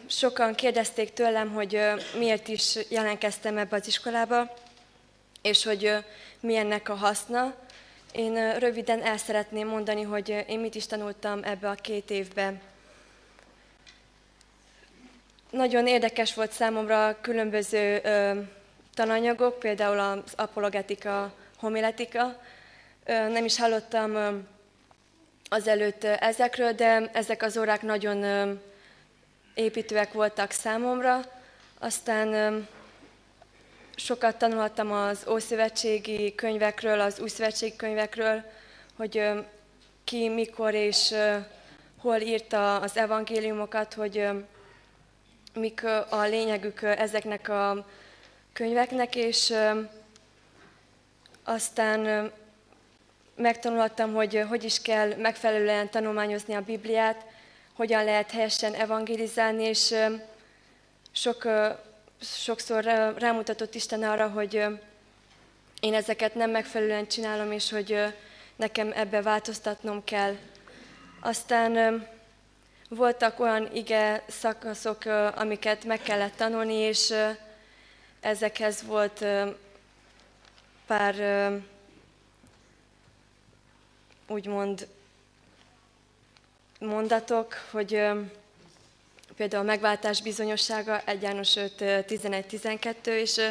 Sokan kérdezték tőlem, hogy miért is jelentkeztem ebbe az iskolába, és hogy mi ennek a haszna. Én röviden el szeretném mondani, hogy én mit is tanultam ebbe a két évbe. Nagyon érdekes volt számomra különböző tananyagok, például az apologetika, homiletika. Nem is hallottam azelőtt ezekről, de ezek az órák nagyon építőek voltak számomra. Aztán sokat tanulhattam az Ószövetségi könyvekről, az Új Szövetségi könyvekről, hogy ki, mikor és hol írta az evangéliumokat, hogy mik a lényegük ezeknek a könyveknek, és aztán megtanulhattam, hogy hogy is kell megfelelően tanulmányozni a Bibliát, hogyan lehet helyesen evangelizálni, és sok, sokszor rámutatott Isten arra, hogy én ezeket nem megfelelően csinálom, és hogy nekem ebbe változtatnom kell. Aztán voltak olyan ige szakaszok, amiket meg kellett tanulni, és ezekhez volt pár úgymond mondatok, hogy például a megváltás bizonyossága 1 János 5, 11-12, és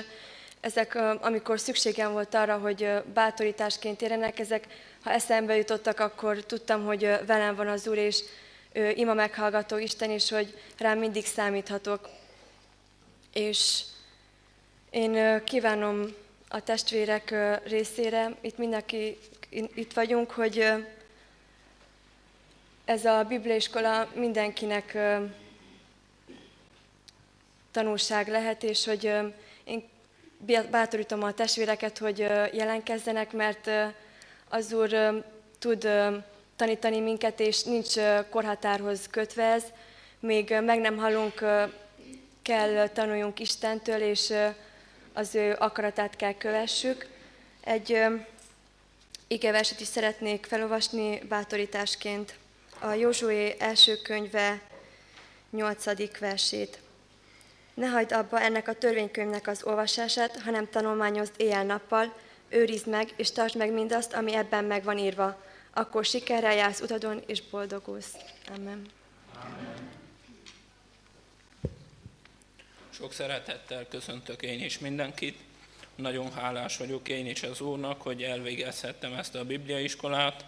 ezek, amikor szükségem volt arra, hogy bátorításként érjenek, ezek, ha eszembe jutottak, akkor tudtam, hogy velem van az Úr, és ő ima meghallgató Isten, és hogy rám mindig számíthatok. És én kívánom a testvérek részére, itt mindenki itt vagyunk, hogy ez a bibliaiskola mindenkinek tanulság lehet, és hogy én bátorítom a testvéreket, hogy jelenkezzenek, mert az Úr tud tanítani minket, és nincs korhatárhoz kötve ez. Még meg nem hallunk, kell tanuljunk Istentől, és az ő akaratát kell kövessük. Egy igeverset is szeretnék felolvasni bátorításként. A Józsué első könyve 8. versét. Ne hagyd abba ennek a törvénykönyvnek az olvasását, hanem tanulmányozd éjjel-nappal, őrizd meg és tartsd meg mindazt, ami ebben meg van írva. Akkor sikerrel jársz utadon és boldogulsz. Amen. Amen. Sok szeretettel köszöntök én is mindenkit. Nagyon hálás vagyok én is az Úrnak, hogy elvégezhettem ezt a bibliaiskolát.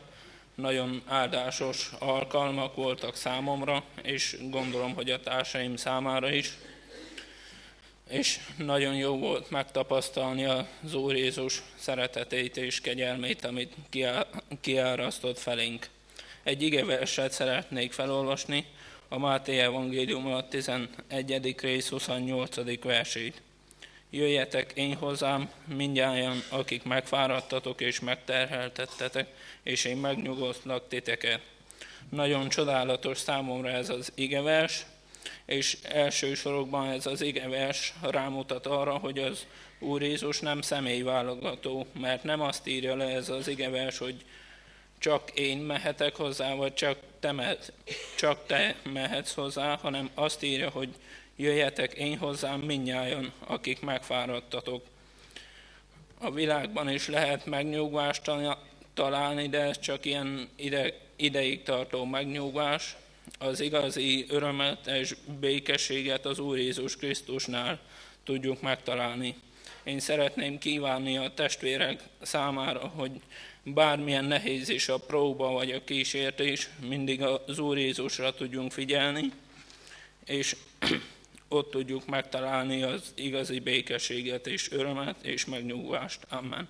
Nagyon áldásos alkalmak voltak számomra, és gondolom, hogy a társaim számára is. És nagyon jó volt megtapasztalni az Úr Jézus szeretetét és kegyelmét, amit kiárasztott felénk. Egy igeverset szeretnék felolvasni, a Máté Evangélium a 11. rész 28. versét. Jöjjetek én hozzám, mindjárt, akik megfáradtatok és megterheltettetek, és én megnyugodtlak titeket. Nagyon csodálatos számomra ez az igevers, és elsősorokban ez az igevers rámutat arra, hogy az Úr Jézus nem személyválogató, mert nem azt írja le ez az igevers, hogy csak én mehetek hozzá, vagy csak te, mehet, csak te mehetsz hozzá, hanem azt írja, hogy jöjjetek én hozzám minnyáján, akik megfáradtatok. A világban is lehet megnyugvást találni, de ez csak ilyen ide, ideig tartó megnyugvás. Az igazi örömet és békességet az Úr Jézus Krisztusnál tudjuk megtalálni. Én szeretném kívánni a testvérek számára, hogy bármilyen nehéz is a próba vagy a kísértés, mindig az Úr Jézusra tudjunk figyelni, és ott tudjuk megtalálni az igazi békességet és örömet és megnyugvást. Amen.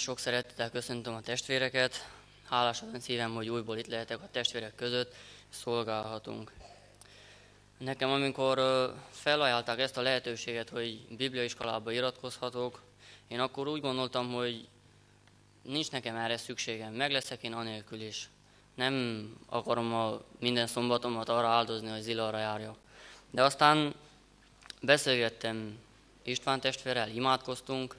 Is sok szeretettel köszöntöm a testvéreket. Hálás az szívem, hogy újból itt lehetek a testvérek között, szolgálhatunk. Nekem, amikor felajánlták ezt a lehetőséget, hogy bibliaiskolába iratkozhatok, én akkor úgy gondoltam, hogy nincs nekem erre szükségem, meg leszek én anélkül is. Nem akarom a minden szombatomat arra áldozni, hogy zilarra járjak. De aztán beszélgettem István testvérrel, imádkoztunk,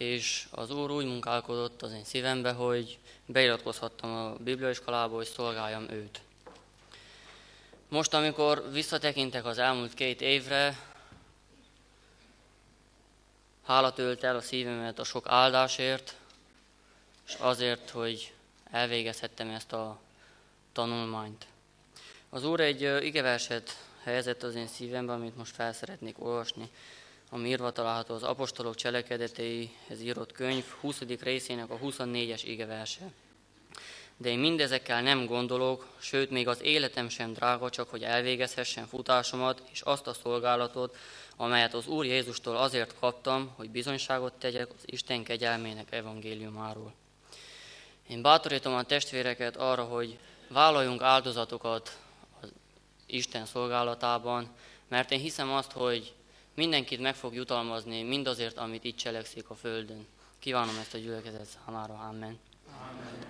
és az Úr úgy munkálkodott az én szívembe, hogy beiratkozhattam a bibliaiskolába, hogy szolgáljam őt. Most, amikor visszatekintek az elmúlt két évre, hála tölt el a szívemet a sok áldásért, és azért, hogy elvégezhettem ezt a tanulmányt. Az Úr egy igeverset helyezett az én szívembe, amit most fel szeretnék olvasni ami írva található az apostolok cselekedeteihez írott könyv 20. részének a 24-es igeverse. De én mindezekkel nem gondolok, sőt még az életem sem drága, csak hogy elvégezhessen futásomat és azt a szolgálatot, amelyet az Úr Jézustól azért kaptam, hogy bizonyságot tegyek az Isten kegyelmének evangéliumáról. Én bátorítom a testvéreket arra, hogy vállaljunk áldozatokat az Isten szolgálatában, mert én hiszem azt, hogy mindenkit meg fog jutalmazni mindazért, amit itt cselekszik a Földön. Kívánom ezt a gyülekezet számára. Amen. Amen.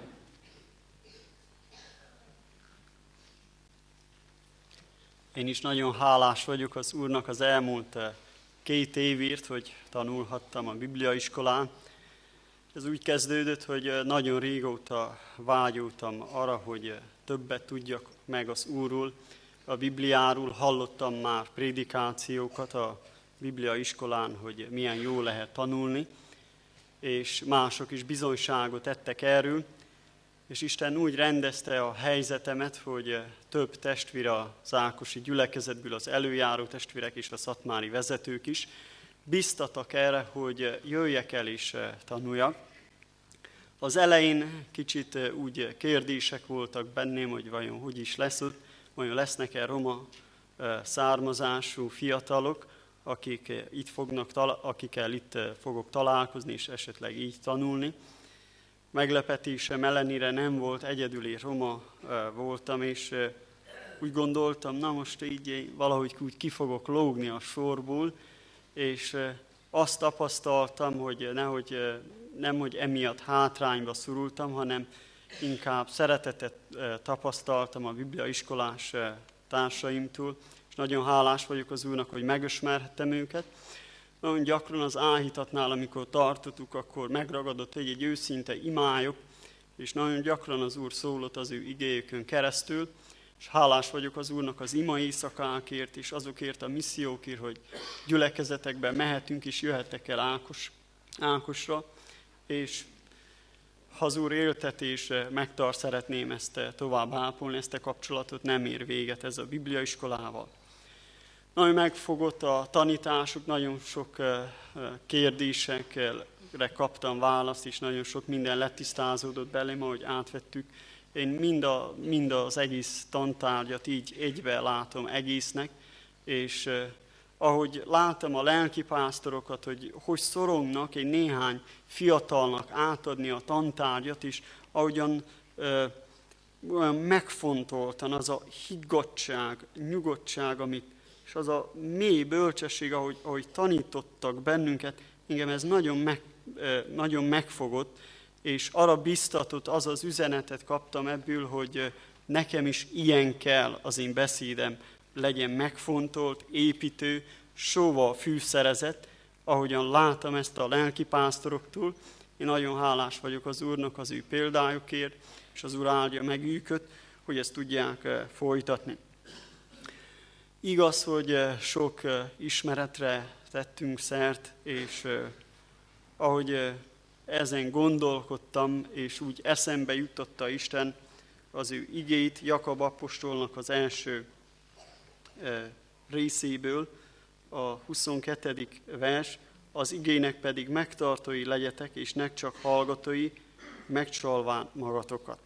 Én is nagyon hálás vagyok az Úrnak az elmúlt eh, két évért, hogy tanulhattam a Bibliaiskolán. Ez úgy kezdődött, hogy eh, nagyon régóta vágyultam arra, hogy eh, többet tudjak meg az Úrról, a Bibliáról, hallottam már prédikációkat a Biblia iskolán, hogy milyen jó lehet tanulni, és mások is bizonyságot tettek erről, és Isten úgy rendezte a helyzetemet, hogy több testvér az Ákosi gyülekezetből, az előjáró testvérek és a szatmári vezetők is biztatak erre, hogy jöjjek el és tanuljak. Az elején kicsit úgy kérdések voltak bennem, hogy vajon hogy is lesz ott, vajon lesznek-e roma származású fiatalok, akik eh, itt fognak, akikkel itt eh, fogok találkozni, és esetleg így tanulni. Meglepetésem ellenére nem volt, egyedüli roma eh, voltam, és úgy gondoltam, na most így valahogy úgy ki fogok lógni a sorból, és azt tapasztaltam, hogy nehogy, nem, hogy emiatt hátrányba szorultam, hanem inkább szeretetet tapasztaltam a bibliaiskolás társaimtól, és nagyon hálás vagyok az Úrnak, hogy megismerhettem őket. Nagyon gyakran az áhítatnál, amikor tartottuk, akkor megragadott egy-egy őszinte imályok, és nagyon gyakran az Úr szólott az ő igéjükön keresztül, és hálás vagyok az Úrnak az ima éjszakákért, és azokért a missziókért, hogy gyülekezetekben mehetünk és jöhetek el Ákos, Ákosra, és ha az Úr éltetés megtart, szeretném ezt tovább ápolni, ezt a kapcsolatot, nem ér véget ez a bibliaiskolával. Nagyon megfogott a tanításuk, nagyon sok kérdésekre kaptam választ, és nagyon sok minden letisztázódott belém, ahogy átvettük. Én mind, a, mind az egész tantárgyat így egybe látom egésznek, és ahogy láttam a lelkipásztorokat, hogy hogy szorongnak egy néhány fiatalnak átadni a tantárgyat, és ahogyan ö, olyan megfontoltan az a higgadság, nyugodtság, amit, és az a mély bölcsesség, ahogy, ahogy tanítottak bennünket, engem ez nagyon, meg, nagyon megfogott, és arra biztatott, az az üzenetet kaptam ebből, hogy nekem is ilyen kell az én beszédem, legyen megfontolt, építő, sóval fűszerezett, ahogyan látom ezt a lelki pásztoroktól. Én nagyon hálás vagyok az Úrnak az ő példájukért, és az Úr áldja meg őket, hogy ezt tudják folytatni. Igaz, hogy eh, sok eh, ismeretre tettünk szert, és ahogy ezen gondolkodtam, és úgy eszembe jutotta Isten az ő igét Jakab apostolnak az első részéből, a 22. vers, az igének pedig megtartói legyetek, és ne csak hallgatói, megcsalván magatokat.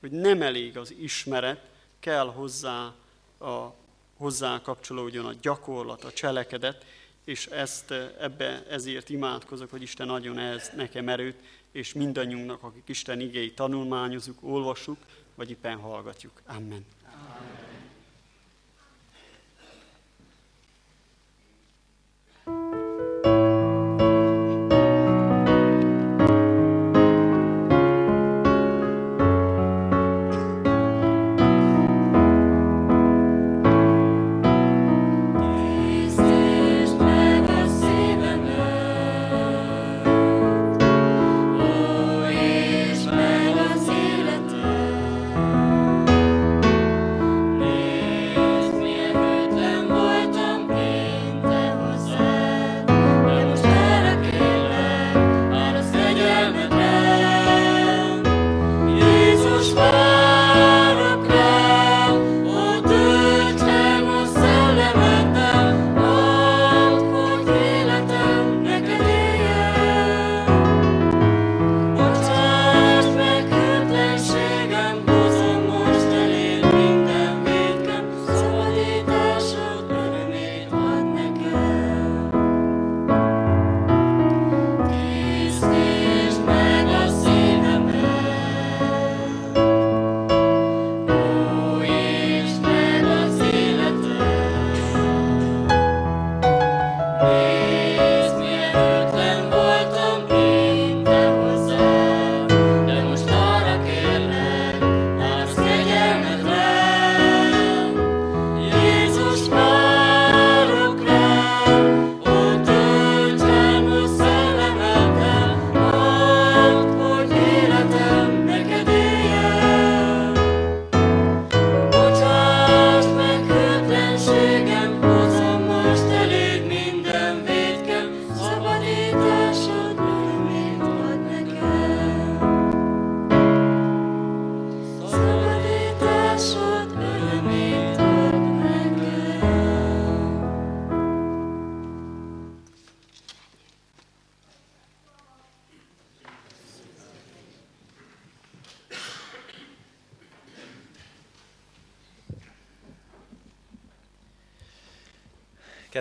Hogy nem elég az ismeret, kell hozzá, a, hozzá kapcsolódjon a gyakorlat, a cselekedet, és ezt ebbe ezért imádkozok, hogy Isten adjon ez nekem erőt, és mindannyiunknak, akik Isten igéi tanulmányozunk, olvasuk, vagy éppen hallgatjuk. Amen.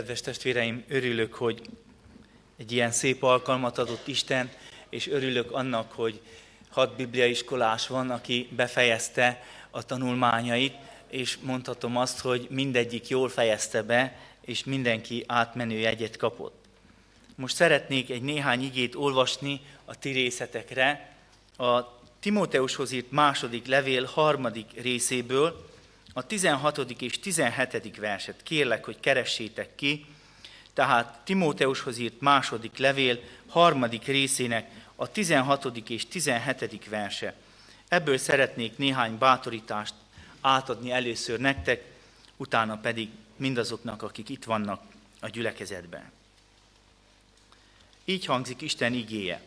Kedves testvéreim, örülök, hogy egy ilyen szép alkalmat adott Isten, és örülök annak, hogy hat bibliaiskolás van, aki befejezte a tanulmányait, és mondhatom azt, hogy mindegyik jól fejezte be, és mindenki átmenő jegyet kapott. Most szeretnék egy néhány igét olvasni a ti részetekre, a Timóteushoz írt második levél harmadik részéből, a 16. és 17. verset kérlek, hogy keressétek ki. tehát Timóteushoz írt második levél, harmadik részének a 16. és 17. verse. Ebből szeretnék néhány bátorítást átadni először nektek, utána pedig mindazoknak, akik itt vannak a gyülekezetben. Így hangzik Isten igéje.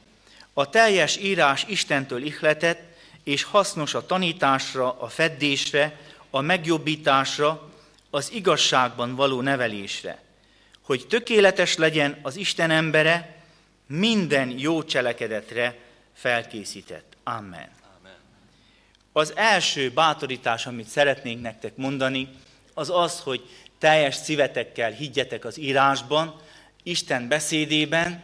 A teljes írás Istentől ihletett, és hasznos a tanításra, a feddésre, a megjobbításra, az igazságban való nevelésre, hogy tökéletes legyen az Isten embere, minden jó cselekedetre felkészített. Amen. Amen. Az első bátorítás, amit szeretnénk nektek mondani, az az, hogy teljes szívetekkel higgyetek az írásban, Isten beszédében,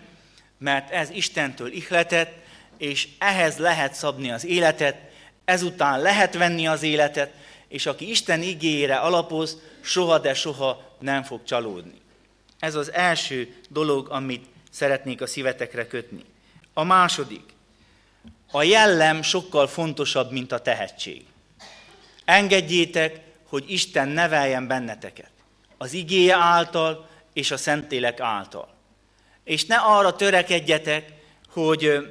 mert ez Istentől ihletett, és ehhez lehet szabni az életet, ezután lehet venni az életet, és aki Isten igényére alapoz, soha de soha nem fog csalódni. Ez az első dolog, amit szeretnék a szívetekre kötni. A második. A jellem sokkal fontosabb, mint a tehetség. Engedjétek, hogy Isten neveljen benneteket. Az igéje által és a Szentlélek által. És ne arra törekedjetek, hogy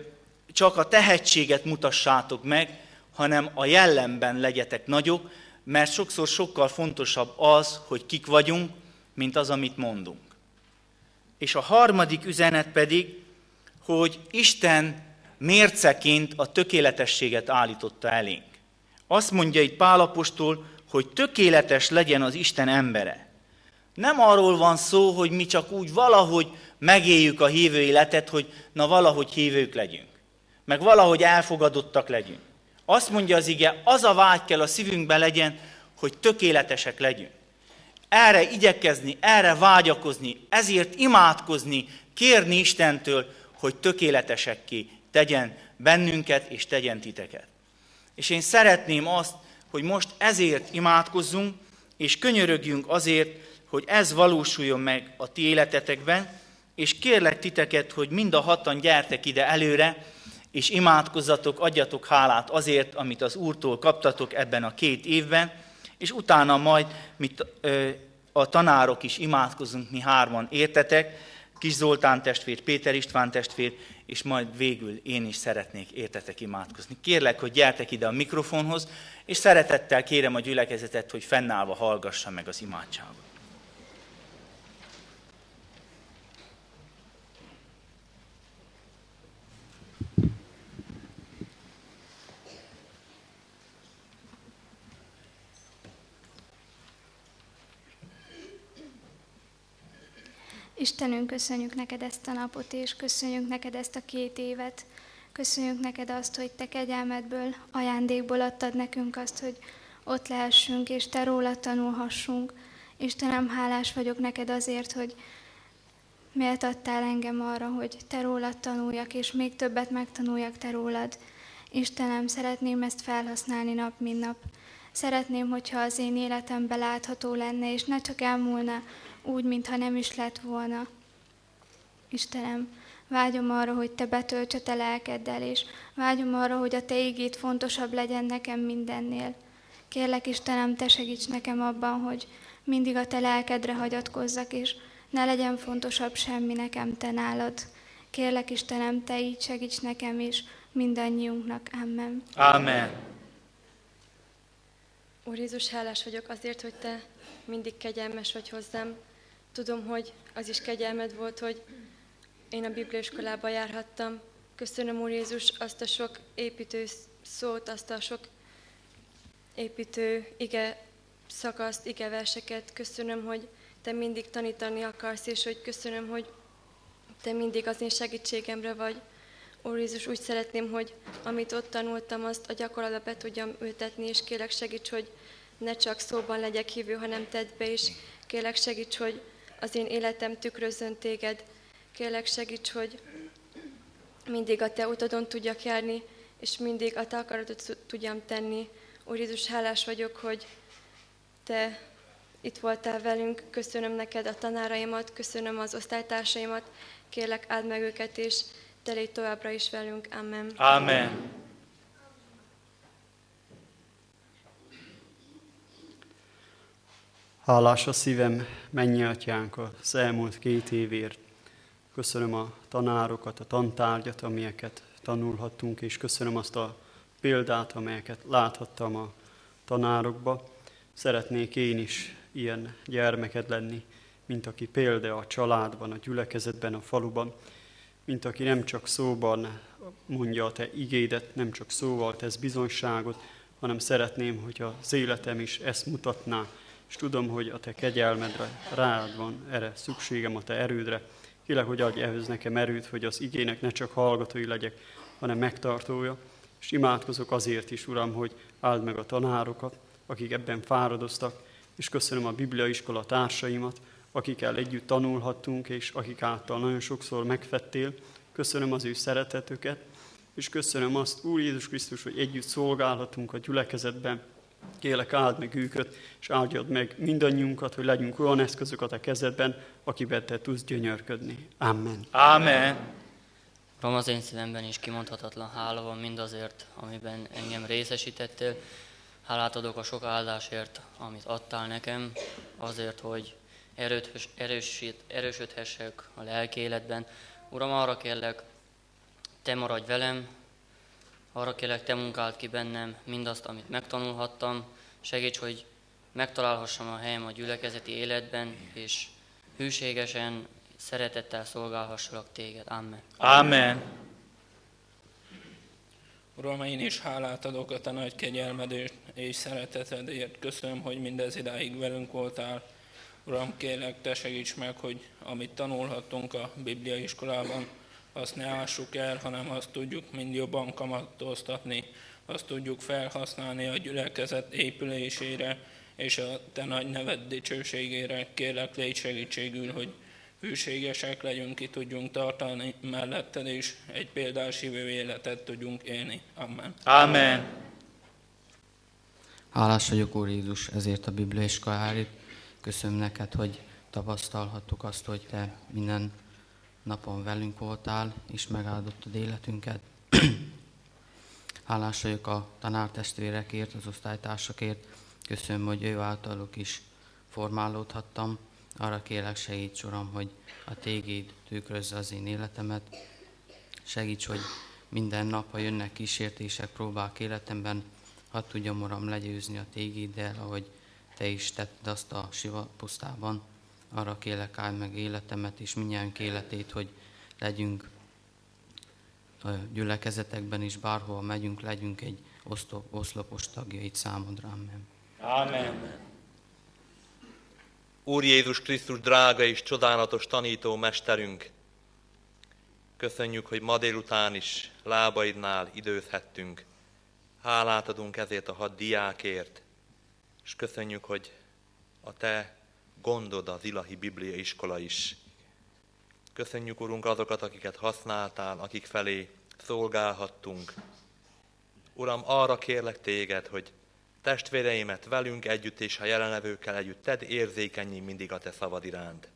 csak a tehetséget mutassátok meg, hanem a jellemben legyetek nagyok, mert sokszor sokkal fontosabb az, hogy kik vagyunk, mint az, amit mondunk. És a harmadik üzenet pedig, hogy Isten mérceként a tökéletességet állította elénk. Azt mondja itt Pálapostól, hogy tökéletes legyen az Isten embere. Nem arról van szó, hogy mi csak úgy valahogy megéljük a hívő életet, hogy na valahogy hívők legyünk, meg valahogy elfogadottak legyünk. Azt mondja az ige, az a vágy kell a szívünkben legyen, hogy tökéletesek legyünk. Erre igyekezni, erre vágyakozni, ezért imádkozni, kérni Istentől, hogy tökéletesekké tegyen bennünket és tegyen titeket. És én szeretném azt, hogy most ezért imádkozzunk, és könyörögjünk azért, hogy ez valósuljon meg a ti életetekben, és kérlek titeket, hogy mind a hatan gyertek ide előre, és imádkozzatok, adjatok hálát azért, amit az Úrtól kaptatok ebben a két évben, és utána majd mit, a tanárok is imádkozunk, mi hárman értetek, Kis Zoltán testvér, Péter István testvér, és majd végül én is szeretnék értetek imádkozni. Kérlek, hogy gyertek ide a mikrofonhoz, és szeretettel kérem a gyülekezetet, hogy fennállva hallgassa meg az imádságot. Istenünk, köszönjük neked ezt a napot, és köszönjük neked ezt a két évet. Köszönjük neked azt, hogy te kegyelmedből, ajándékból adtad nekünk azt, hogy ott lehessünk, és te róla tanulhassunk. Istenem, hálás vagyok neked azért, hogy méltattál engem arra, hogy te rólad tanuljak, és még többet megtanuljak te rólad. Istenem, szeretném ezt felhasználni nap, mint nap. Szeretném, hogyha az én életemben látható lenne, és ne csak elmúlna úgy, mintha nem is lett volna. Istenem, vágyom arra, hogy Te betölts a Te lelkeddel, és vágyom arra, hogy a Te ígét fontosabb legyen nekem mindennél. Kérlek, Istenem, Te segíts nekem abban, hogy mindig a Te lelkedre hagyatkozzak, és ne legyen fontosabb semmi nekem Te nálad. Kérlek, Istenem, Te így segíts nekem, és mindannyiunknak. Amen. Amen. Úr Jézus, hálás vagyok azért, hogy Te mindig kegyelmes vagy hozzám, Tudom, hogy az is kegyelmed volt, hogy én a bibliaiskolába járhattam. Köszönöm, Úr Jézus, azt a sok építő szót, azt a sok építő ige szakaszt, ige verseket. Köszönöm, hogy Te mindig tanítani akarsz, és hogy köszönöm, hogy Te mindig az én segítségemre vagy. Úr Jézus, úgy szeretném, hogy amit ott tanultam, azt a gyakorlatba be tudjam ültetni, és kérlek segíts, hogy ne csak szóban legyek hívő, hanem tedd be is. Kérlek segíts, hogy az én életem tükrözön téged. Kérlek segíts, hogy mindig a te utadon tudjak járni, és mindig a te akaratot tudjam tenni. Úr Jézus, hálás vagyok, hogy te itt voltál velünk. Köszönöm neked a tanáraimat, köszönöm az osztálytársaimat. Kérlek, áld meg őket, és te légy továbbra is velünk. Amen. Amen. Hálás a szívem, mennyi atyánk az elmúlt két évért. Köszönöm a tanárokat, a tantárgyat, amelyeket tanulhattunk, és köszönöm azt a példát, amelyeket láthattam a tanárokba. Szeretnék én is ilyen gyermeked lenni, mint aki példa a családban, a gyülekezetben, a faluban, mint aki nem csak szóban mondja a te igédet, nem csak szóval tesz bizonyságot, hanem szeretném, hogy az életem is ezt mutatná, és tudom, hogy a te kegyelmedre rád van erre szükségem, a te erődre. Kélek, hogy adj ehhez nekem erőt, hogy az igének ne csak hallgatói legyek, hanem megtartója. És imádkozok azért is, Uram, hogy áld meg a tanárokat, akik ebben fáradoztak, és köszönöm a Biblia iskola társaimat, akikkel együtt tanulhattunk, és akik által nagyon sokszor megfettél. Köszönöm az ő szeretetüket, és köszönöm azt, Úr Jézus Krisztus, hogy együtt szolgálhatunk a gyülekezetben. Kélek, áld meg őket, és áldjad meg mindannyiunkat, hogy legyünk olyan eszközök a kezedben, akiben te tudsz gyönyörködni. Amen. Amen. Uram, az én szívemben is kimondhatatlan hála van mindazért, amiben engem részesítettél. Hálát adok a sok áldásért, amit adtál nekem, azért, hogy erőt, erősít, erősödhessek a lelki életben. Uram, arra kérlek, Te maradj velem, arra kérlek, Te munkáld ki bennem mindazt, amit megtanulhattam. Segíts, hogy megtalálhassam a helyem a gyülekezeti életben, és hűségesen, szeretettel szolgálhassalak Téged. Amen. Amen. Uram, én is hálát adok a Te nagy kegyelmedért és szeretetedért. Köszönöm, hogy mindez idáig velünk voltál. Uram, kérlek, Te segíts meg, hogy amit tanulhattunk a Biblia iskolában, azt ne ássuk el, hanem azt tudjuk mind jobban kamatoztatni, azt tudjuk felhasználni a gyülekezet épülésére és a Te nagy neved dicsőségére. Kérlek, légy segítségül, hogy hűségesek legyünk, ki tudjunk tartani melletted, és egy példás hívő életet tudjunk élni. Amen. Amen. Hálás vagyok, Úr Jézus, ezért a Biblia iskoláért. Köszönöm neked, hogy tapasztalhattuk azt, hogy Te minden napon velünk voltál, és megáldottad életünket. Hálás vagyok a tanártestvérekért, az osztálytársakért. Köszönöm, hogy ő általuk is formálódhattam. Arra kérlek, segíts, Uram, hogy a téged tükrözze az én életemet. Segíts, hogy minden nap, ha jönnek kísértések, próbák életemben, hadd tudjam, Uram, legyőzni a tégéddel, ahogy Te is tetted azt a siva pusztában. Arra kérlek, állj meg életemet és minnyájunk életét, hogy legyünk a gyülekezetekben is, bárhol megyünk, legyünk egy oszlopos tagjait számodra. Amen. Amen. Úr Jézus Krisztus drága és csodálatos tanító mesterünk, köszönjük, hogy ma délután is lábaidnál időzhettünk. Hálát adunk ezért a hat diákért, és köszönjük, hogy a Te gondod az Ilahi Biblia iskola is. Köszönjük, Urunk, azokat, akiket használtál, akik felé szolgálhattunk. Uram, arra kérlek téged, hogy testvéreimet velünk együtt és a jelenlevőkkel együtt tedd érzékenyé mindig a te szavad iránt.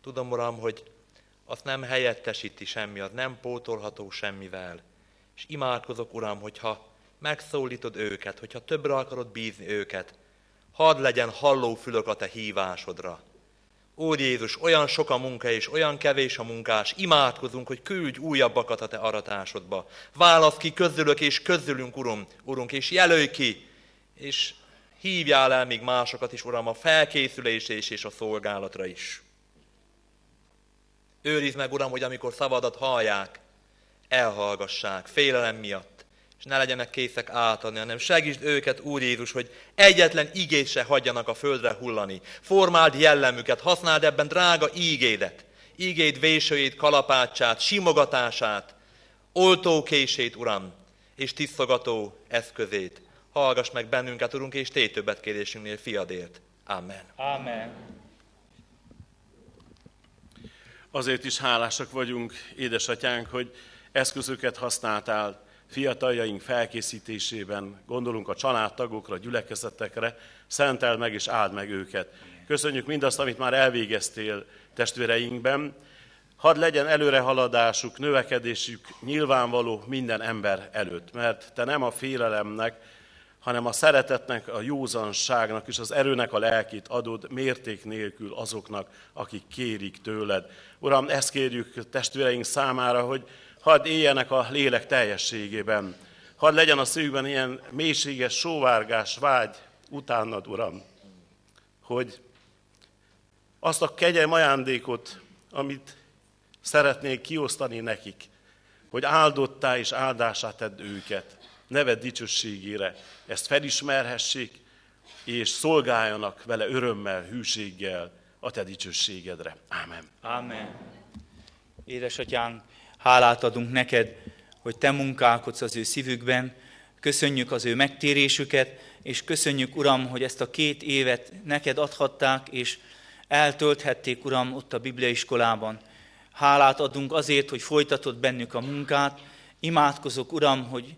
Tudom, Uram, hogy azt nem helyettesíti semmi, az nem pótolható semmivel. És imádkozok, Uram, hogyha megszólítod őket, hogyha többre akarod bízni őket, hadd legyen hallófülök a te hívásodra. Úr Jézus, olyan sok a munka és olyan kevés a munkás, imádkozunk, hogy küldj újabbakat a te aratásodba. Válasz ki közülök és közülünk, Urum, Urunk, és jelölj ki, és hívjál el még másokat is, Uram, a felkészülés és a szolgálatra is. Őrizd meg, Uram, hogy amikor szavadat hallják, elhallgassák, félelem miatt, és ne legyenek készek átadni, hanem segítsd őket, Úr Jézus, hogy egyetlen igét se hagyjanak a földre hullani. Formáld jellemüket, használd ebben drága ígédet, ígéd vésőjét, kalapácsát, simogatását, oltókését, Uram, és tisztogató eszközét. Hallgass meg bennünket, Urunk, és tégy többet kérésünknél fiadért. Amen. Amen. Azért is hálásak vagyunk, édesatyánk, hogy eszközöket használtál fiataljaink felkészítésében, gondolunk a családtagokra, gyülekezetekre, szentel meg és áld meg őket. Köszönjük mindazt, amit már elvégeztél testvéreinkben. Hadd legyen előrehaladásuk, növekedésük nyilvánvaló minden ember előtt, mert te nem a félelemnek, hanem a szeretetnek, a józanságnak és az erőnek a lelkét adod mérték nélkül azoknak, akik kérik tőled. Uram, ezt kérjük testvéreink számára, hogy hadd éljenek a lélek teljességében. Hadd legyen a szívükben ilyen mélységes sóvárgás, vágy utánad, Uram, hogy azt a kegyem ajándékot, amit szeretnék kiosztani nekik, hogy áldottá és áldásá tedd őket, neved dicsőségére, ezt felismerhessék, és szolgáljanak vele örömmel, hűséggel a te dicsőségedre. Ámen. Ámen. Édesatyánk, hálát adunk neked, hogy te munkálkodsz az ő szívükben, köszönjük az ő megtérésüket, és köszönjük, Uram, hogy ezt a két évet neked adhatták, és eltölthették, Uram, ott a Bibliaiskolában. Hálát adunk azért, hogy folytatod bennük a munkát. Imádkozok, Uram, hogy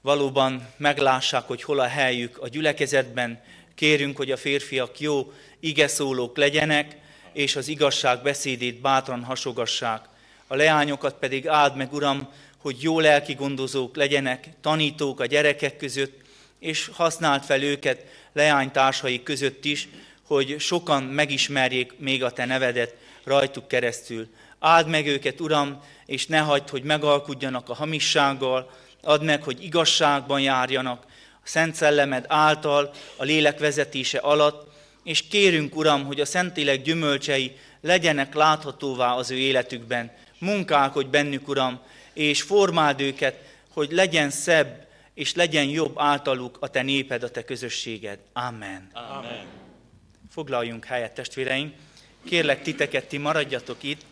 valóban meglássák, hogy hol a helyük a gyülekezetben. Kérünk, hogy a férfiak jó igeszólók legyenek, és az igazság beszédét bátran hasogassák. A leányokat pedig áld meg, Uram, hogy jó lelki gondozók legyenek, tanítók a gyerekek között, és használt fel őket leánytársai között is, hogy sokan megismerjék még a Te nevedet rajtuk keresztül. Áld meg őket, Uram, és ne hagyd, hogy megalkudjanak a hamissággal, add meg, hogy igazságban járjanak, a Szent Szellemed által, a lélek vezetése alatt, és kérünk, Uram, hogy a Szentlélek gyümölcsei legyenek láthatóvá az ő életükben. Munkálkodj bennük, Uram, és formáld őket, hogy legyen szebb, és legyen jobb általuk a te néped, a te közösséged. Amen. Amen. Foglaljunk helyet, testvéreim. Kérlek titeket, ti maradjatok itt,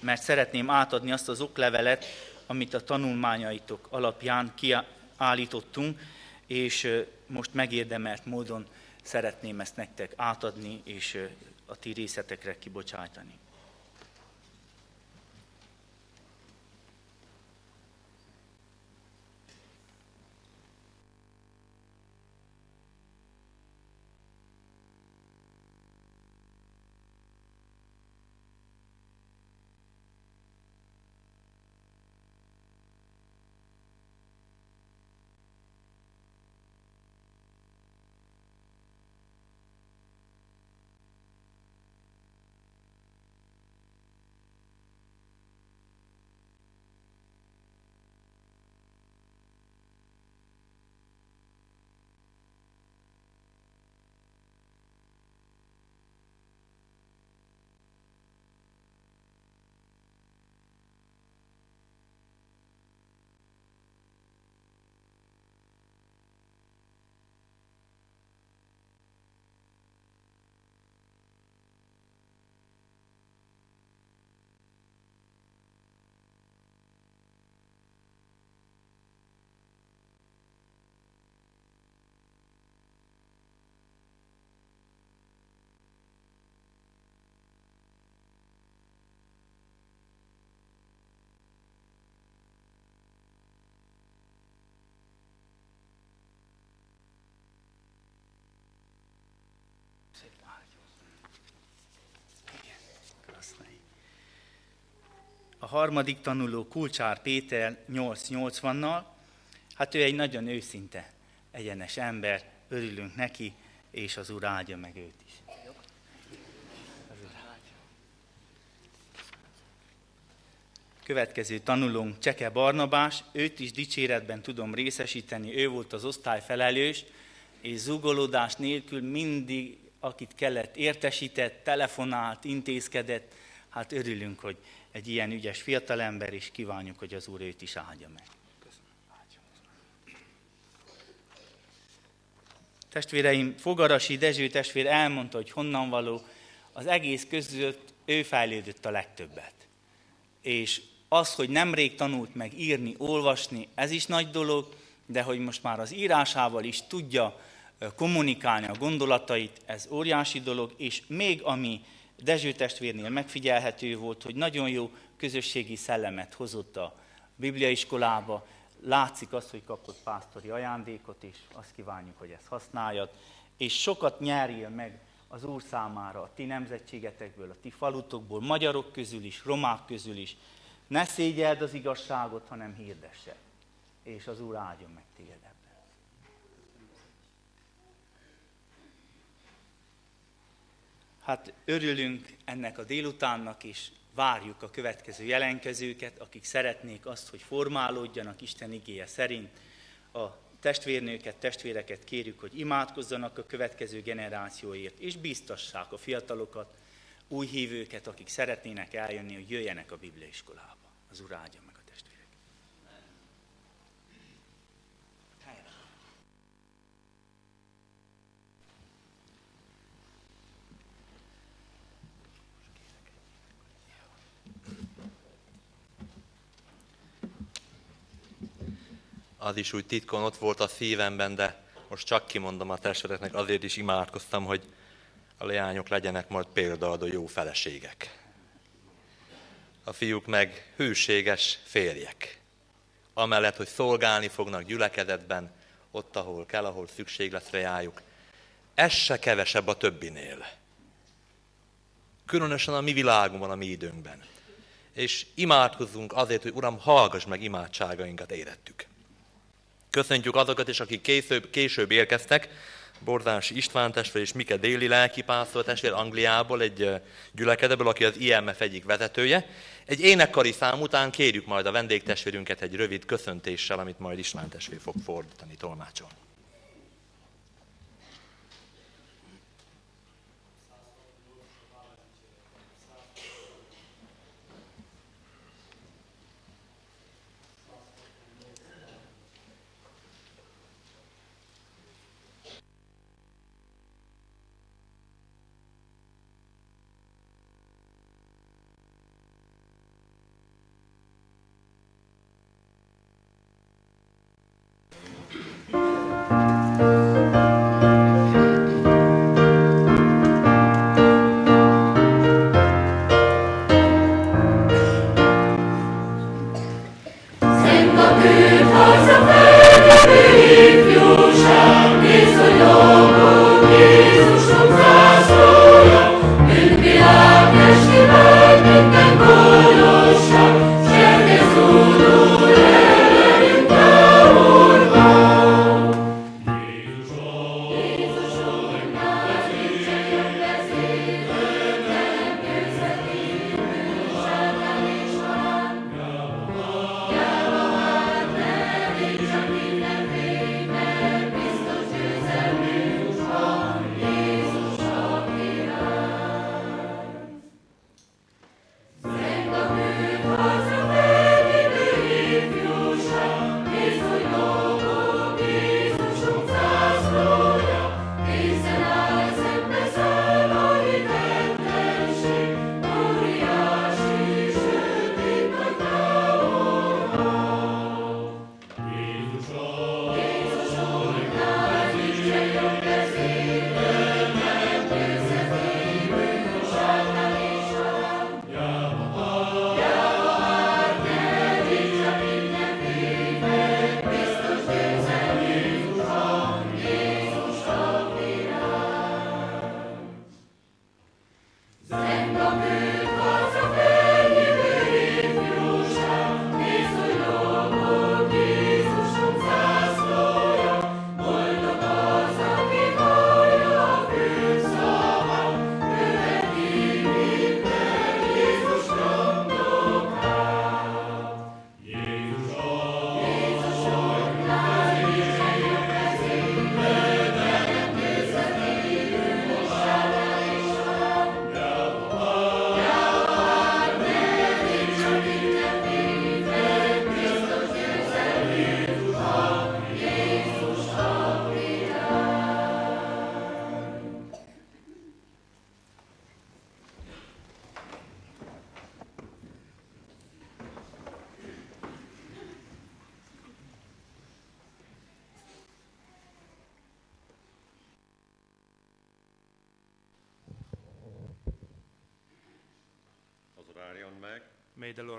mert szeretném átadni azt az oklevelet, amit a tanulmányaitok alapján kiállítottunk, és most megérdemelt módon szeretném ezt nektek átadni, és a ti részletekre kibocsájtani. A harmadik tanuló Kulcsár Péter 880-nal, hát ő egy nagyon őszinte, egyenes ember, örülünk neki, és az Úr áldja meg őt is. Következő tanulónk Cseke Barnabás, őt is dicséretben tudom részesíteni, ő volt az osztályfelelős, és zugolódás nélkül mindig, akit kellett, értesített, telefonált, intézkedett, hát örülünk, hogy egy ilyen ügyes fiatalember, és kívánjuk, hogy az Úr őt is áldja meg. Testvéreim, Fogarasi Dezső testvér elmondta, hogy honnan való, az egész között ő fejlődött a legtöbbet. És az, hogy nemrég tanult meg írni, olvasni, ez is nagy dolog, de hogy most már az írásával is tudja kommunikálni a gondolatait, ez óriási dolog, és még ami Dezső testvérnél megfigyelhető volt, hogy nagyon jó közösségi szellemet hozott a bibliaiskolába, látszik az, hogy kapott pásztori ajándékot, és azt kívánjuk, hogy ezt használjad, és sokat nyerjél meg az Úr számára a ti nemzetségetekből, a ti falutokból, magyarok közül is, romák közül is. Ne szégyeld az igazságot, hanem hirdesse, és az Úr áldjon meg téged ebben. Hát örülünk ennek a délutánnak is, várjuk a következő jelenkezőket, akik szeretnék azt, hogy formálódjanak Isten igéje szerint. A testvérnőket, testvéreket kérjük, hogy imádkozzanak a következő generációért, és biztassák a fiatalokat, új hívőket, akik szeretnének eljönni, hogy jöjjenek a Bibliaiskolába. Az Úr áldja meg a testvérek. Az is úgy titkon ott volt a szívemben, de most csak kimondom a testvéreknek, azért is imádkoztam, hogy a leányok legyenek majd példaadó jó feleségek. A fiúk meg hűséges férjek. Amellett, hogy szolgálni fognak gyülekezetben, ott, ahol kell, ahol szükség lesz reájuk. Ez se kevesebb a többinél. Különösen a mi világunkban, a mi időnkben. És imádkozzunk azért, hogy Uram, hallgass meg imádságainkat érettük. Köszöntjük azokat is, akik később, később érkeztek, Borzási István testvér és Mike Déli lelkipásztor testvér Angliából, egy gyülekedeből, aki az IMF egyik vezetője. Egy énekkari szám után kérjük majd a vendégtestvérünket egy rövid köszöntéssel, amit majd István testvér fog fordítani tolmácsolni.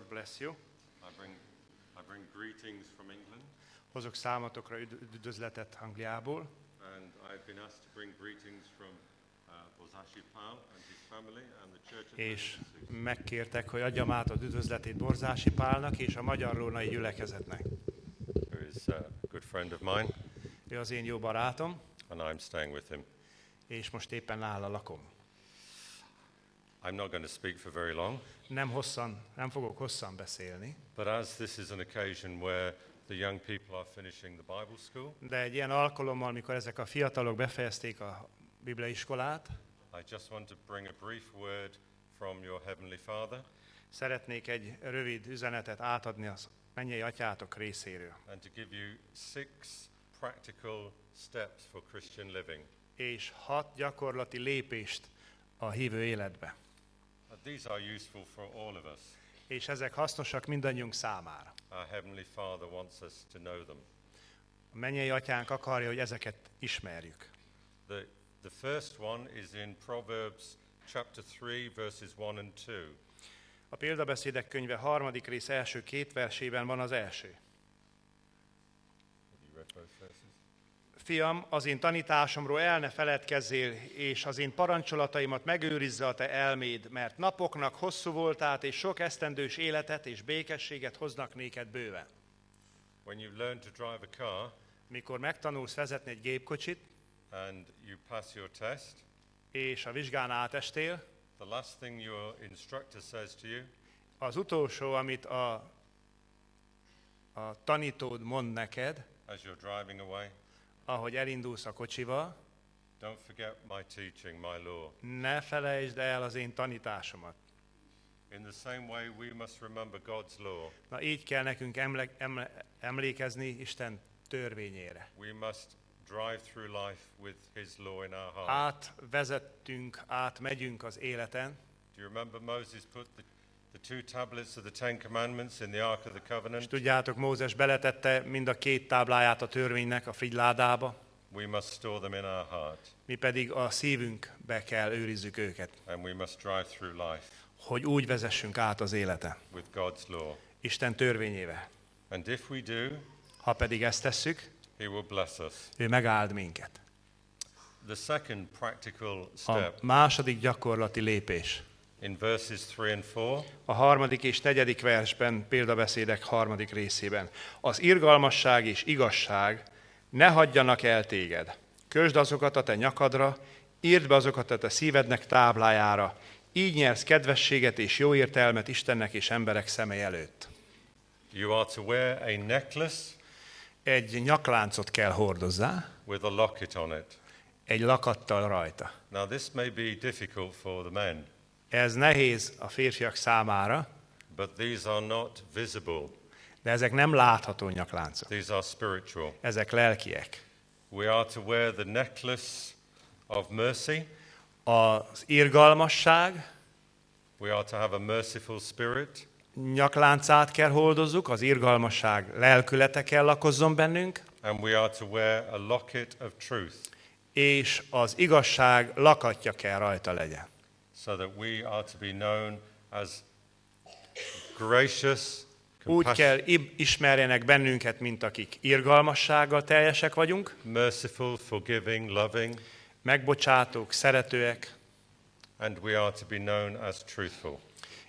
Bless you. I bring, I bring greetings from England. Hozok számotokra üd- üdvözletet Angliából, And I've been asked to bring greetings from uh, Bozashi Pal and his family and the church of és megkértek, hogy adjam át az üdvözletét Borzási Pálnak és a Magyar Rónai gyülekezetnek. Ő az én jó barátom, and I'm staying with him. és most éppen nála lakom. I'm not going to speak for very long, Nem hosszan, nem fogok hosszan beszélni, but as this is an occasion where the young people are finishing the Bible school, de egy ilyen alkalommal, mikor ezek a fiatalok befejezték a bibliaiskolát, I just want to bring a brief word from your Heavenly Father szeretnék egy rövid üzenetet átadni az mennyei atyátok részéről. and to give you six practical steps for Christian living. És hat gyakorlati lépést a hívő életbe. These are useful for all of us. És ezek hasznosak mindannyiunk számára. Our Heavenly Father wants us to know them. A mennyei atyánk akarja, hogy ezeket ismerjük. The, the first one is in Proverbs chapter 3, verses 1 and 2. A példabeszédek könyve harmadik rész első két versében van az első. Have you read both verses? Fiam, az én tanításomról el ne feledkezzél, és az én parancsolataimat megőrizze a te elméd, mert napoknak hosszú voltát, és sok esztendős életet és békességet hoznak néked bőven. When you learn to drive a car Mikor megtanulsz vezetni egy gépkocsit, and you pass your test, és a vizsgán átestél, the last thing your instructor says to you az utolsó, amit a, a tanítód mond neked, as you're driving away, ahogy elindulsz a kocsival, don't forget my teaching, my law. ne felejtsd el az én tanításomat. In the same way, we must remember God's law. Na így kell nekünk emle, emle, emlékezni Isten törvényére. We must drive through life with His law in our heart. Átvezettünk, átmegyünk az életen. Do you remember Moses put the, the two tablets of the Ten Commandments in the Ark of the És Covenant? tudjátok, Mózes beletette mind a két tábláját a törvénynek a figyládába, We must store them in our heart, mi pedig a szívünkbe kell őrizzük őket, and we must drive through life hogy úgy vezessünk át az élete. with God's law. Isten törvényével. And if we do, Ha pedig ezt tesszük, He will bless us. ő megáld minket. The second practical A step második gyakorlati lépés. In verses 3 and 4 A harmadik és negyedik versben, példabeszédek harmadik részében. Az irgalmasság és igazság ne hagyjanak el téged. Kösd azokat a te nyakadra, írd be azokat a te szívednek táblájára, így nyersz kedvességet és jó értelmet Istennek és emberek szeme előtt. you are to wear a necklace Egy nyakláncot kell hordozzá, with a locket on it. egy lakattal rajta. Now, this may be difficult for the men, Ez nehéz a férfiak számára, but these are not visible. de ezek nem látható nyakláncok. These are spiritual. Ezek lelkiek. We are to wear the necklace of mercy. Az irgalmasság We are to have a merciful spirit. nyakláncát kell hordozzuk, az irgalmasság lelkülete kell lakozzon bennünk, And we are to wear a locket of truth és az igazság lakatja kell rajta legyen. So that we are to be known as gracious, Úgy kell ismerjenek bennünket, mint akik irgalmassággal teljesek vagyunk, merciful, forgiving, loving, megbocsátók, szeretőek, and we are to be known as truthful.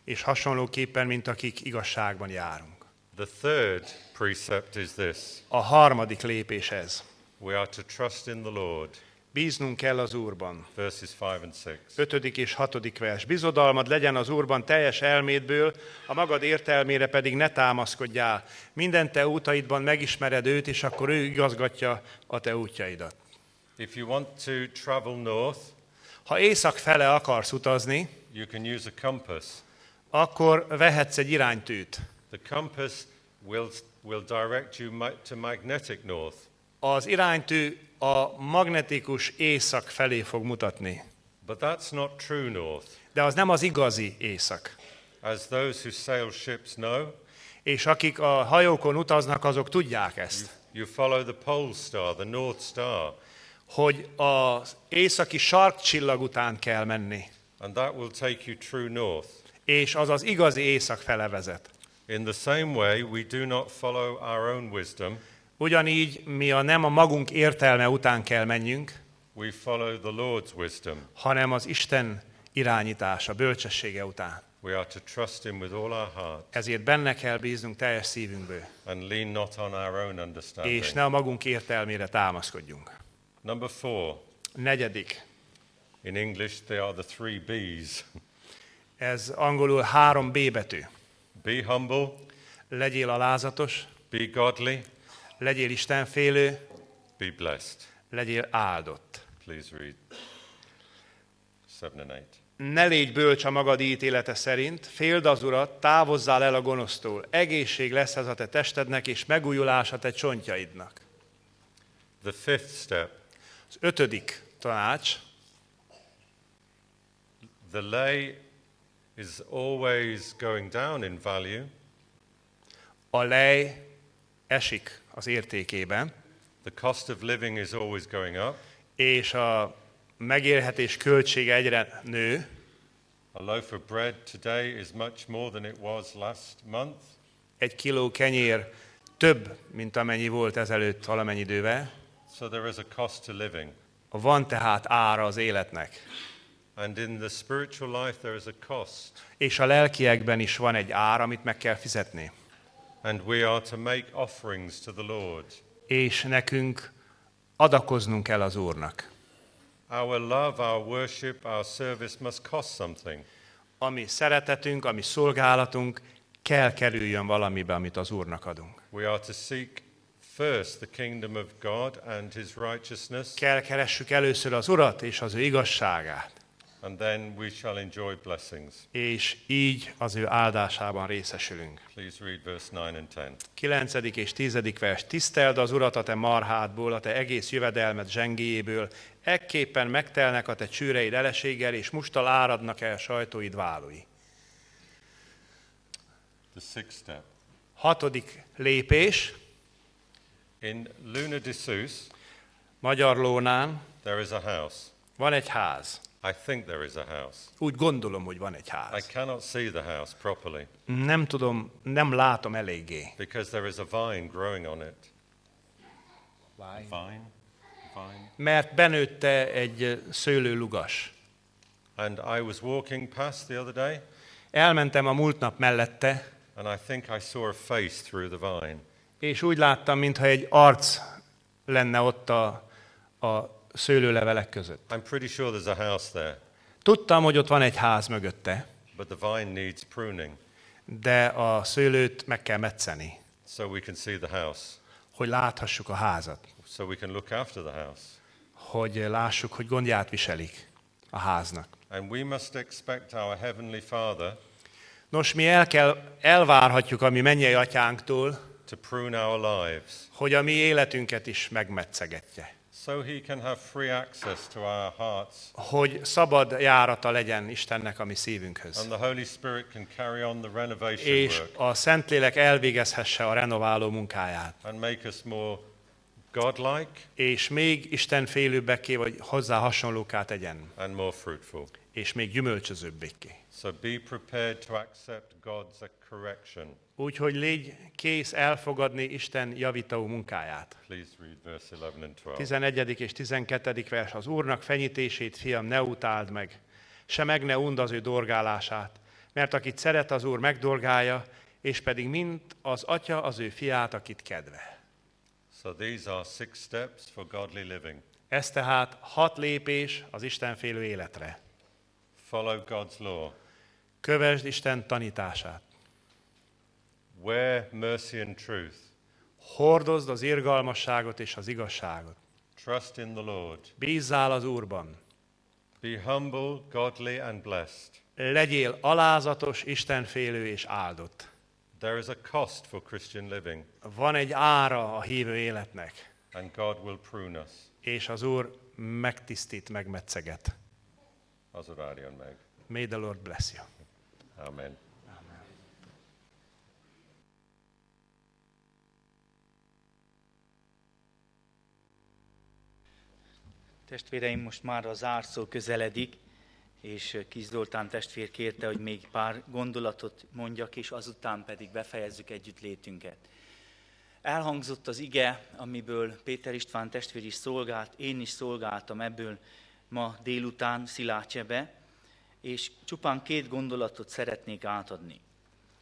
és hasonlóképpen, mint akik igazságban járunk. The third precept is this A harmadik lépés ez. we are to trust in the Lord, Bíznunk kell az Úrban. verses 5 and 6. Ötödik és hatodik vers. Bizodalmad legyen az Úrban teljes elmédből, a magad értelmére pedig ne támaszkodjál. Minden te útaidban megismered őt, és akkor ő igazgatja a te útjaidat. If you want to travel north, Ha észak fele akarsz utazni, you can use a compass. akkor vehetsz egy iránytűt. The compass will, will direct you to magnetic north. Az iránytű a magnetikus észak felé fog mutatni. But that's not true north. De az nem az igazi észak. As those who sail ships know, És akik a hajókon utaznak, azok tudják ezt. you follow the pole star, the North Star, Hogy az északi sarkcsillag után kell menni. and that will take you true north. És az az igazi észak fele vezet. In the same way, we do not follow our own wisdom, Ugyanígy mi a nem a magunk értelme után kell menjünk, we follow the Lord's wisdom. hanem az Isten irányítása, bölcsessége után. We are to trust Him with all our heart Ezért benne kell bíznunk teljes szívünkből, and lean not on our own understanding. és ne a magunk értelmére támaszkodjunk. Number four, Negyedik, in English, they are the three B's. Ez angolul három B betű. Be humble, Legyél alázatos, be godly, legyél istenfélő, be blessed. legyél áldott. Please read 7 and 8. Ne légy bölcs a magad ítélete szerint, féld az urat, távozzál el a gonosztól. Egészség lesz ez a te testednek, és megújulás a te csontjaidnak. The fifth step Az ötödik tanács, the lay is always going down in value, a lej esik az értékében, the cost of living is always going up. és a megélhetés költsége egyre nő. A loaf of bread today is much more than it was last month. Egy kiló kenyér több, mint amennyi volt ezelőtt valamennyi idővel. So there is a cost to living. Van tehát ára az életnek. And in the spiritual life, there is a cost. És a lelkiekben is van egy ár, amit meg kell fizetni. And we are to make offerings to the Lord. És nekünk adakoznunk kell az Úrnak. Our love, our worship, our service must cost something. Ami szeretetünk, ami szolgálatunk kell kerüljön valamibe, amit az Úrnak adunk. We are to seek first the kingdom of God and his righteousness, Kell keressük először az Urat és az ő igazságát, and then we shall enjoy blessings. és így az ő áldásában részesülünk. Please read verse 9 and 10. 9. és 10. vers. Tiszteld az Urat a te marhádból, a te egész jövedelmet zsengéjéből, ekképpen megtelnek a te csőreid eleséggel, és mustal áradnak el sajtóid válói. The sixth step. Hatodik lépés, In Luna de Sus, Magyar Lónán there is a house. van egy ház. I think there is a house. Úgy gondolom, hogy van egy I ház. cannot see the house properly Nem tudom, nem látom eléggé. because there is a vine growing on it. Vine? Vine. Mert benőtte egy szőlőlugas. And I was walking past the other day, Elmentem a múlt nap mellette, and I think I saw a face through the vine. és úgy láttam, mintha egy arc lenne ott a, a szőlőlevelek között. I'm pretty sure there's a house there, Tudtam, hogy ott van egy ház mögötte, but the vine needs pruning de a szőlőt meg kell metszeni, so we can see the house, hogy láthassuk a házat, so we can look after the house. hogy lássuk, hogy gondját viselik a háznak. And we must expect our Heavenly Father Nos, mi el kell, elvárhatjuk a mi mennyei atyánktól, to prune our lives hogy a mi életünket is megmetszegetje. So He can have free access to our hearts Hogy szabad járata legyen Istennek a mi szívünkhöz. and the Holy Spirit can carry on the renovation És work a Szentlélek elvégezhesse a renováló munkáját. and make us more godlike És még Isten félőbbeké, vagy hozzá hasonlóká tegyen. and more fruitful. És még gyümölcsözőbbéké. So be prepared to accept God's correction. Úgyhogy légy kész elfogadni Isten javító munkáját. Please read verse 11 and 12. 11. és 12. vers. Az Úrnak fenyítését, fiam, ne utáld meg, se meg ne und az ő dorgálását, mert akit szeret az Úr megdorgálja, és pedig mint az atya az ő fiát, akit kedve. So these are six steps for godly living. Ez tehát hat lépés az Istenfélő életre. Follow God's law. Kövesd Isten tanítását. Wear mercy and truth. Hordozd az irgalmasságot és az igazságot. Trust in the Lord. Bízzál az Úrban. Be humble, godly, and blessed. Legyél alázatos, Istenfélő és áldott. There is a cost for Christian living, Van egy ára a hívő életnek, and God will prune us. és az Úr megtisztít, megmetszeget. Az Úr áldjon meg. May the Lord bless you. Amen. Testvéreim, most már az zárszó közeledik, és Kis testvér kérte, hogy még pár gondolatot mondjak, és azután pedig befejezzük együttlétünket. Elhangzott az ige, amiből Péter István testvér is szolgált, én is szolgáltam ebből ma délután Szilácsebe, és csupán két gondolatot szeretnék átadni.